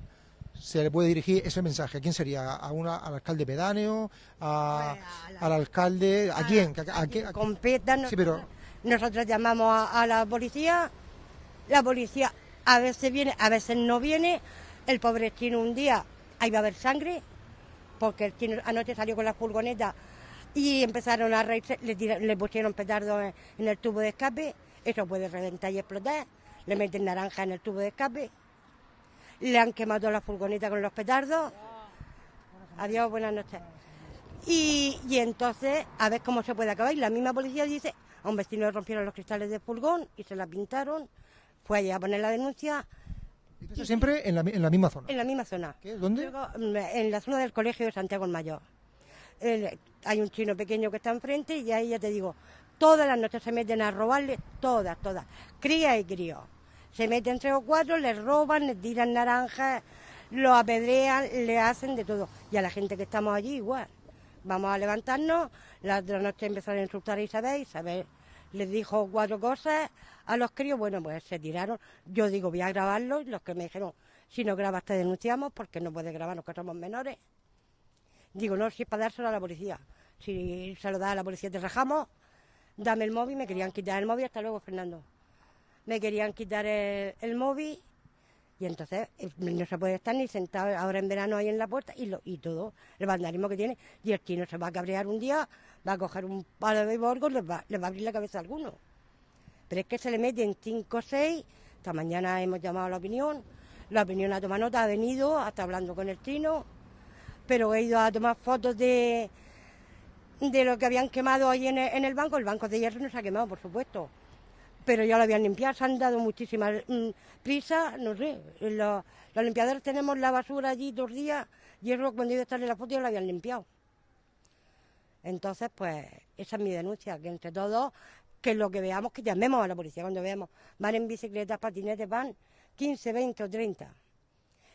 A: se le puede dirigir ese mensaje? ¿A quién sería? ¿A una, ¿Al alcalde pedáneo? A, ¿Al alcalde? ¿A quién? ¿A, a qué- a-
B: Competan,
A: Sí, pero
B: Nosotros llamamos a, a la policía, la policía a veces viene, a veces no viene. El pobre chino un día, ahí va a haber sangre, porque el anoche salió con la furgoneta y empezaron a reírse, le, pusieron petardos en, en el tubo de escape, eso puede reventar y explotar, le meten naranja en el tubo de escape, le han quemado la furgoneta con los petardos. Adiós, buenas noches. Y, y entonces, a ver cómo se puede acabar. Y la misma policía dice, a un vecino le rompieron los cristales de furgón y se la pintaron. Fue allá a poner la denuncia
A: eso siempre en la, en la misma zona.
B: en la misma zona.
A: ¿Dónde?
B: Luego, mm, en la zona del colegio de Santiago el Mayor. El- hay un chino pequeño que está enfrente y ahí ya te digo, todas las noches se meten a robarle, todas, todas, cría y crío. Se meten tres o cuatro, les roban, les tiran naranjas, lo apedrean, le hacen de todo. Y a la gente que estamos allí igual. vamos a levantarnos. La de la noche empezaron a insultar a Isabel. Isabel les dijo cuatro cosas a los críos. Bueno, pues se tiraron. Yo digo, voy a grabarlo. Y los que me dijeron, si no grabas te denunciamos porque no puedes grabarnos que somos menores. Digo, no, si es para dárselo a la policía. Si se lo da a la policía te rajamos, dame el móvil. Me querían quitar el móvil. Hasta luego, Fernando. Me querían quitar el, el móvil. Y entonces no se puede estar ni sentado ahora en verano ahí en la puerta y, lo, y todo el vandalismo que tiene. Y el chino se va a cabrear un día, va a coger un palo de borgo y les va, les va a abrir la cabeza a alguno. Pero es que se le meten cinco o seis. Esta mañana hemos llamado a la opinión. La opinión ha tomado nota, ha venido, hasta hablando con el chino. Pero he ido a tomar fotos de, de lo que habían quemado ahí en el, banco. El banco de hierro no se ha quemado, por supuesto pero ya lo habían limpiado, se han dado muchísimas mm, prisa, no sé, los, limpiadores tenemos la basura allí dos días y eso cuando iba a estar en la foto ya lo habían limpiado. Entonces, pues, esa es mi denuncia, que entre todos, que lo que veamos, que llamemos a la policía cuando veamos, van en bicicletas, patinetes, van 15, 20 o 30.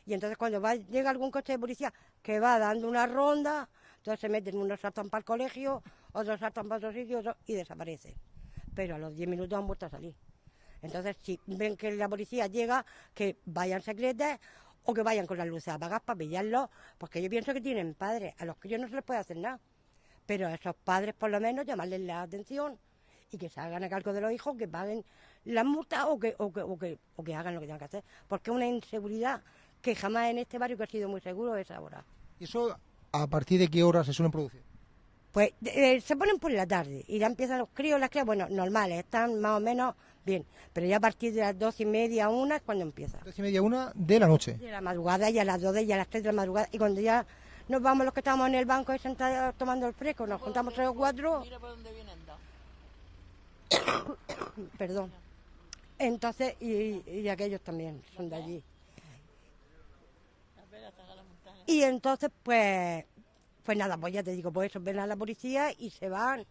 B: Y entonces cuando va, llega algún coche de policía que va dando una ronda, entonces se meten, unos saltan para el colegio, otros saltan para otro sitio y desaparecen pero a los 10 minutos han vuelto a salir. Entonces, si ven que la policía llega, que vayan secretas o que vayan con las luces apagadas para pillarlos, porque yo pienso que tienen padres, a los que yo no se les puede hacer nada. Pero a esos padres, por lo menos, llamarles la atención y que se hagan a cargo de los hijos, que paguen las multas o que, o que, o que, o que hagan lo que tengan que hacer. Porque es una inseguridad que jamás en este barrio que ha sido muy seguro es ahora.
A: ¿Y eso a partir de qué horas se suelen producir?
B: Pues eh, se ponen por la tarde y ya empiezan los críos, las crías, bueno, normales, están más o menos bien, pero ya a partir de las doce y media, una es cuando empieza.
A: Doce y media, una de la noche.
B: De la madrugada y a las dos y a las tres de la madrugada y cuando ya nos vamos los que estamos en el banco ahí sentados tomando el fresco, nos juntamos tres o cuatro,
H: Mira por dónde vienen.
B: perdón. Entonces, y, y aquellos también son de allí. Y entonces, pues, pues nada, pues ya te digo, pues eso, ven a la policía y se van.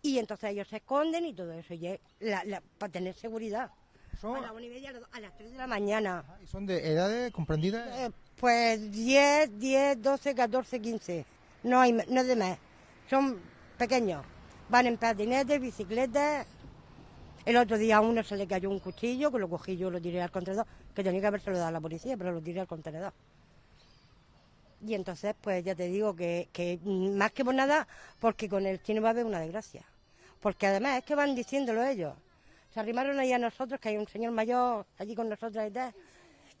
B: Y entonces ellos se esconden y todo eso, y la- la- para tener seguridad.
A: Son,
B: A las una y media, a las- a las 3 de la mañana.
A: y son de edades comprendidas.
B: Eh, pues 10, 10, 12, 14, 15. No hay no es de más. Son pequeños. Van en patinetes, bicicletas. El otro día a uno se le cayó un cuchillo, que lo cogí yo, lo tiré al contenedor, que tenía que habérselo dado a la policía, pero lo tiré al contenedor. Y entonces, pues ya te digo que, que más que por nada, porque con el chino va a haber una desgracia. Porque además es que van diciéndolo ellos. Se arrimaron ahí a nosotros, que hay un señor mayor allí con nosotros y tal,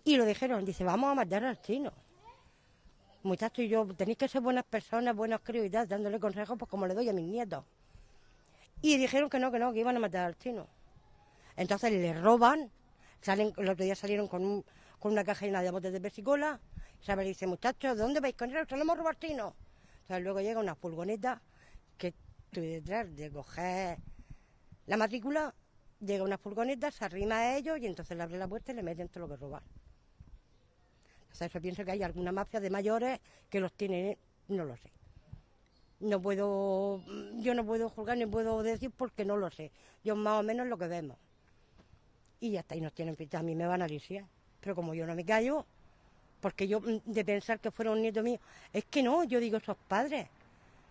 B: y lo dijeron, dice, vamos a matar al chino. Muchachos, y yo, tenéis que ser buenas personas, buenos críos y tal, dándole consejos, pues como le doy a mis nietos. Y dijeron que no, que no, que iban a matar al chino. Entonces le roban, salen, el otro día salieron con, un- con una caja llena de botes de pesicola, Isabel dice, muchachos, ¿de dónde vais con él? Robado al chino. Entonces luego llega una furgoneta que estoy detrás de coger la matrícula, llega una furgoneta, se arrima a ellos y entonces le abre la puerta y le meten todo lo que roban. O sea, yo pienso que hay alguna mafia de mayores que los tiene, no lo sé. No puedo, yo no puedo juzgar ni puedo decir porque no lo sé. Yo más o menos lo que vemos. Y está, y nos tienen ficha. A mí me van a lisiar. Pero como yo no me callo, porque yo mm, de pensar que fuera un nieto mío, es que no, yo digo esos padres.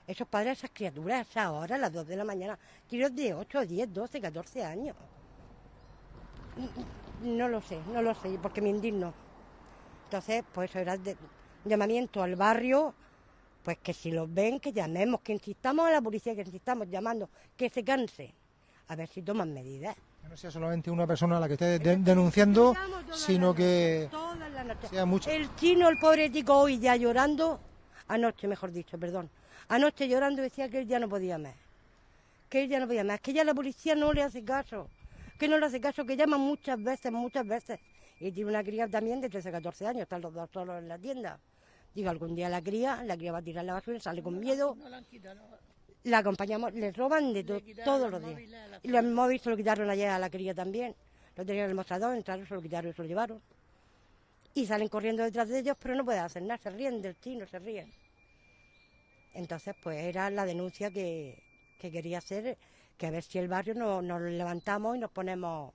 B: Esos padres, esas criaturas, esas horas, a las 2 de la mañana, tiros de 8, 10, 12, 14 años. No lo sé, no lo sé, porque me indigno. Entonces, pues eso era de, llamamiento al barrio, pues que si los ven, que llamemos, que insistamos a la policía, que insistamos llamando, que se canse, a ver si toman medidas.
A: Que no sea solamente una persona a la que esté de- denunciando, sino que sea mucho.
B: El chino, el pobre tico, hoy ya llorando, anoche mejor dicho, perdón, anoche llorando decía que él ya no podía más, que él ya no podía más, que ya la policía no le hace caso, que no le hace caso, que llama muchas veces, muchas veces. Y tiene una cría también de 13, 14 años, están los dos solos en la tienda. Digo, algún día la cría, la cría va a tirar la basura, sale con miedo,
H: No la han quitado. no.
B: la acompañamos, le roban de to- todos
H: los
B: días. Y los móviles se lo quitaron ayer a la cría también. Lo tenían en el mostrador, entraron, se lo quitaron y se lo llevaron. Y salen corriendo detrás de ellos, pero no pueden hacer nada, se ríen del chino, se ríen. Entonces, pues era la denuncia que, que quería hacer, que a ver si el barrio no- nos levantamos y nos ponemos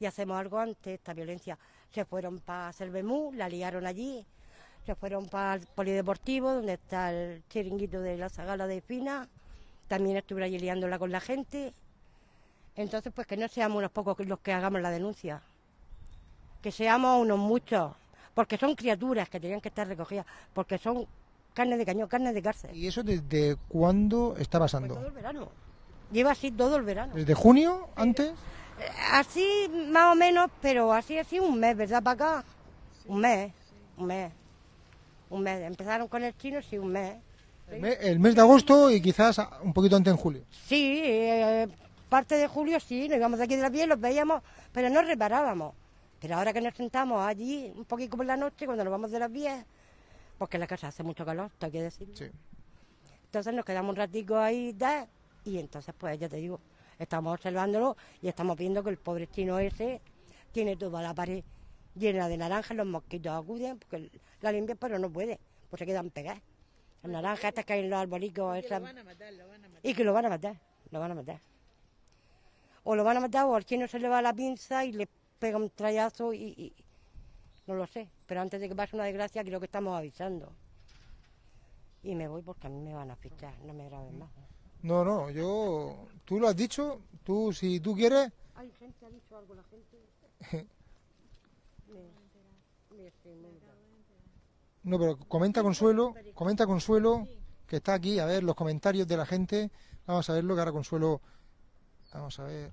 B: y hacemos algo ante esta violencia. Se fueron para Cervemú, la liaron allí, se fueron para el polideportivo, donde está el chiringuito de la Sagala de Fina. También estuve allí liándola con la gente. Entonces, pues que no seamos unos pocos los que hagamos la denuncia. Que seamos unos muchos. Porque son criaturas que tenían que estar recogidas. Porque son carne de cañón, carne de cárcel.
A: ¿Y eso desde cuándo está
B: Pues todo
A: pasando?
B: el verano. Lleva así todo el verano.
A: ¿Desde junio? ¿Antes?
B: Eh, Así más o menos, pero así así un mes, ¿verdad? Para acá. Un mes, un mes. Un mes. Empezaron con el chino, sí, un mes.
A: El me- el mes de agosto y quizás un poquito antes en julio.
B: Sí, eh, parte de julio sí, nos íbamos de aquí de la piel, los veíamos, pero no reparábamos. Pero ahora que nos sentamos allí, un poquito por la noche, cuando nos vamos de las 10, porque en la casa hace mucho calor, hay que decir.
A: Sí.
B: Entonces nos quedamos un ratico ahí da, y entonces pues ya te digo, estamos observándolo y estamos viendo que el pobre chino ese tiene toda la pared llena de naranjas, los mosquitos acuden, porque la limpian pero no puede, pues se quedan pegadas. Las naranjas estas que hay en los arbolicos, y que lo van a matar, lo van a matar. O lo van a matar o al chino se le va la pinza y le pega un trayazo y, y- no lo sé. Pero antes de que pase una desgracia creo que estamos avisando. Y me voy porque a mí me van a fichar, no me graben más.
A: No, no, yo... Tú lo has dicho, tú si tú quieres...
B: Hay gente, ha dicho algo la gente. Me- me estoy muy brava.
A: No, pero comenta Consuelo, comenta Consuelo, que está aquí, a ver los comentarios de la gente. Vamos a verlo, que ahora Consuelo... Vamos a ver.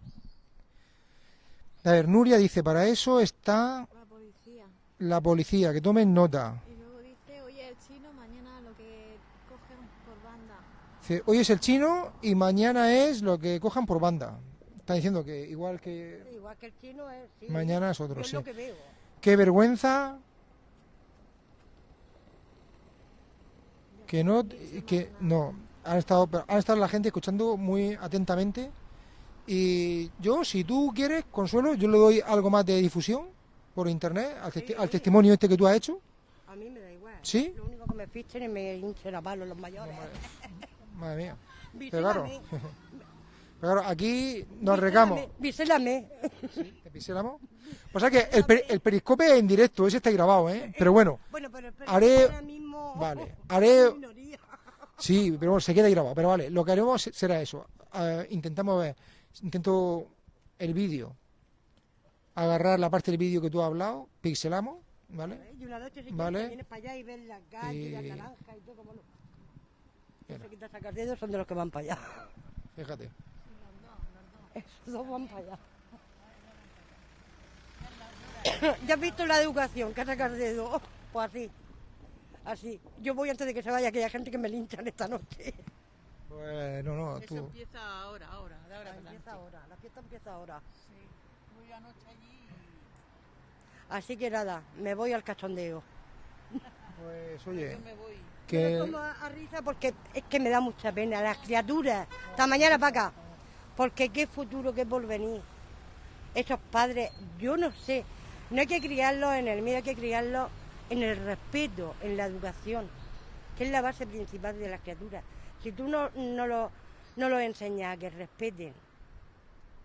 A: A ver, Nuria dice, para eso está
D: La policía.
A: la policía, que tomen nota.
D: Y luego dice, oye, el chino, mañana lo que cogen por banda.
A: Dice, hoy es el chino y mañana es lo que cojan por banda. Está diciendo que igual que...
B: Igual que el chino es. sí.
A: Mañana es otro,
B: es
A: sí.
B: lo que veo.
A: Qué vergüenza que no que no han estado han estado la gente escuchando muy atentamente y yo si tú quieres Consuelo yo le doy algo más de difusión por internet al, testi- al testimonio este que tú has hecho
B: A mí me da igual.
A: ¿Sí?
B: Lo único que me fichen y me hinchen a palos los mayores.
A: madre mía
B: Visélame,
A: pero claro claro aquí nos regamos
B: Visélame.
A: ¿Te piséramos? o sea que el, peri- el periscope en directo ese está grabado ¿eh? pero bueno
B: Bueno, pero,
A: Haré-
B: ahora mismo.
A: vale haré. Sí, pero bueno, se queda grabado. Pero vale, lo que haremos será eso. Eh, intentamos ver, intento el vídeo, agarrar la parte del vídeo que tú has hablado, pixelamos, ¿vale?
B: Y una noche si
A: Vale.
B: quieres, vienes para allá y ves las gallas y las naranjas y todo como no.
A: Mira.
B: Se quita sacar dedos son de los que van para allá.
A: Fíjate.
B: Esos dos van para allá. ¿Ya has visto la educación? Que sacar dedos. Pues así. Así. Yo voy antes de que se vaya aquella gente que me linchan esta noche.
A: Pues no, no,
H: Eso
A: tú.
H: empieza ahora, ahora, de ahora adelante.
B: Empieza ahora, la fiesta empieza ahora.
H: Sí. Voy anoche allí y
B: Así que nada, me voy al cachondeo.
A: Pues oye,
H: yo me voy.
B: Me
A: que
B: tomo a risa porque es que me da mucha pena las criaturas. Esta mañana para acá. Porque qué futuro, qué porvenir. Esos padres, yo no sé. No hay que criarlos en el miedo, hay que criarlos en el respeto, en la educación, que es la base principal de las criaturas. Si tú no, no lo, no los enseñas a que respeten,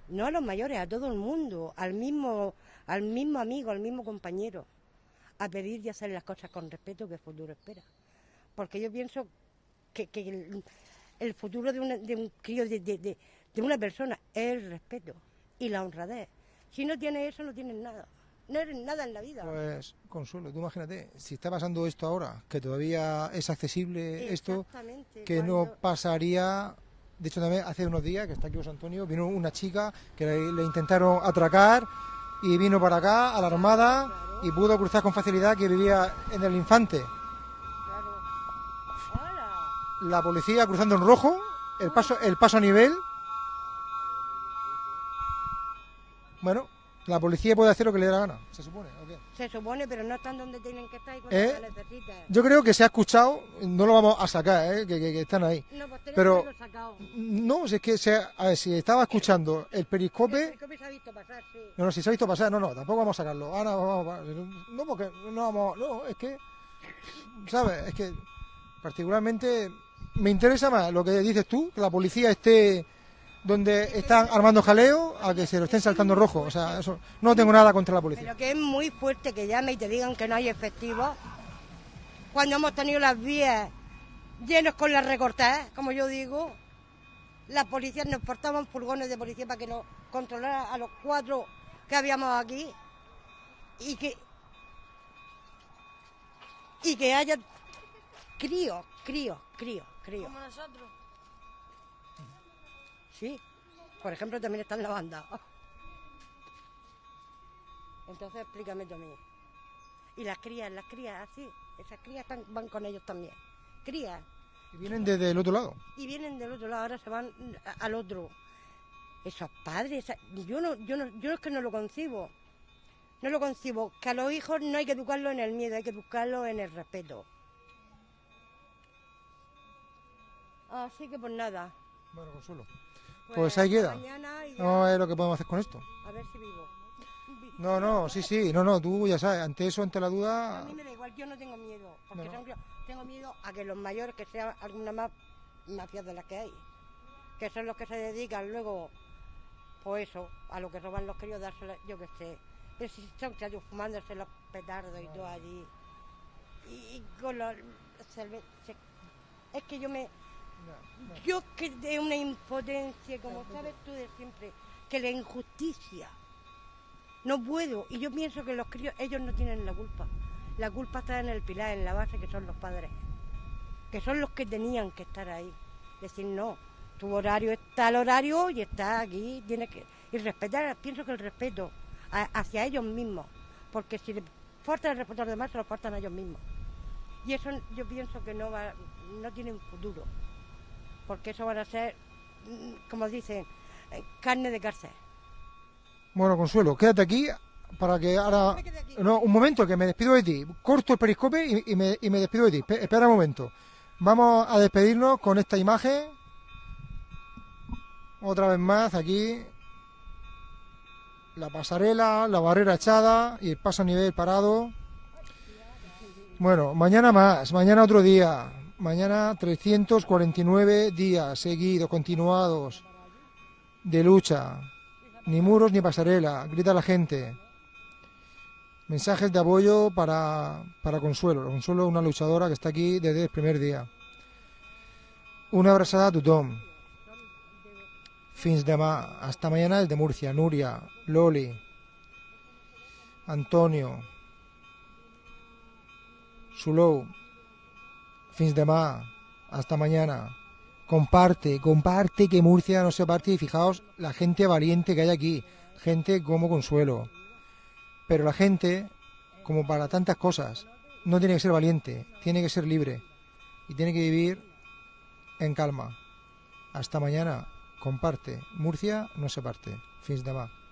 B: no a los mayores, a todo el mundo, al mismo, al mismo amigo, al mismo compañero, a pedir y hacer las cosas con respeto que el futuro espera porque yo pienso que, que el, futuro de, una- de un crío, de, de- de- de una persona, es el respeto y la honradez. Si no tienes eso, no tienes nada. No eres nada en la vida.
A: pues Consuelo, tú imagínate, si está pasando esto ahora, que todavía es accesible esto, que no pasaría. De hecho, también hace unos días, que está aquí José Antonio, vino una chica que le, le intentaron atracar y vino para acá, a la Armada, y pudo cruzar con facilidad que vivía en el Infante.
B: Claro.
A: La policía cruzando en rojo, el paso, el paso a nivel. Bueno, la policía puede hacer lo que le dé la gana, se supone. ¿o qué?
B: Se supone, pero no están donde tienen que estar y cuando
A: ¿Eh?
B: se necesitan.
A: Yo creo que se ha escuchado, no lo vamos a sacar, ¿eh? que, que- que están ahí.
B: No, pues tenemos
A: pero-
B: sacado.
A: No, si es que se, a ver, si estaba escuchando el
B: El
A: periscope,
B: periscope se ha visto pasar, sí.
A: no, no, si se ha visto pasar, no, no, tampoco vamos a sacarlo. Ahora vamos a- no, porque no vamos, no, es que, ¿sabes? Es que particularmente me interesa más lo que dices tú, que la policía esté donde están armando jaleo a que se lo estén saltando rojo. O sea, eso no tengo nada contra la policía.
B: Pero que es muy fuerte que llame y te digan que no hay efectivos. cuando hemos tenido las vías llenos con las recortadas, como yo digo, las policías nos portaban furgones de policía para que nos controlara a los cuatro que habíamos aquí y que y que haya críos, críos, críos, críos.
I: Como nosotros.
B: Sí, por ejemplo, también está en la banda. Entonces explícame tú a mí. Y las crías, las crías, así, esas crías están- van con ellos también. Crías.
A: Y vienen desde el otro lado.
B: Y vienen del otro lado, ahora se van a- al otro. Esos padres, esa- yo no, yo no, yo es que no lo concibo. No lo concibo, que a los hijos no hay que educarlos en el miedo, hay que educarlos en el respeto. Así que pues nada.
A: Bueno, Consuelo. Pues ahí queda. No es lo que podemos hacer con esto.
B: A ver si vivo.
A: No, no, sí, sí, no, no, tú ya sabes, ante eso, ante la
B: A
A: duda,
B: mí me da igual, yo no tengo miedo, porque
A: No, no.
B: tengo miedo a que los mayores, que sean alguna más mafias de las que hay, que son los que se dedican luego, pues eso, a lo que roban los críos, yo qué sé. Pero si son chayos fumándose los petardos y todo allí, y, y con los Es que yo me... Yo que de una impotencia, como sabes tú de siempre, que la injusticia no puedo. Y yo pienso que los críos, ellos no tienen la culpa. La culpa está en el pilar, en la base, que son los padres. Que son los que tenían que estar ahí. Decir, no, tu horario está al horario y está aquí, tienes que... Y respetar, pienso que el respeto a- hacia ellos mismos. Porque si le falta el respeto a los demás, se lo faltan a ellos mismos. Y eso yo pienso que no va, no tienen futuro. Porque eso van a ser, mm, como dicen, eh, carne de cárcel.
A: Bueno, Consuelo, quédate aquí para que ahora... No, un momento, que me despido de ti. Corto el periscope y, y me, y me despido de ti. Espe- Espera un momento. Vamos a despedirnos con esta imagen. Otra vez más aquí. La pasarela, la barrera echada y el paso a nivel parado. Bueno, mañana más, mañana otro día. Mañana 349 días seguidos, continuados, de lucha. Ni muros ni pasarela, grita la gente. Mensajes de apoyo para, para Consuelo. Consuelo es una luchadora que está aquí desde el primer día. Una abrazada a tothom. Fins demà. Hasta mañana el de Murcia. Nuria, Loli, Antonio, Sulou. Fins demà. Hasta mañana. Comparte, comparte que Murcia no se parte y fijaos la gente valiente que hay aquí, gente como Consuelo. Pero la gente, como para tantas cosas, no tiene que ser valiente, tiene que ser libre y tiene que vivir en calma. Hasta mañana, comparte. Murcia no se parte. Fins demà.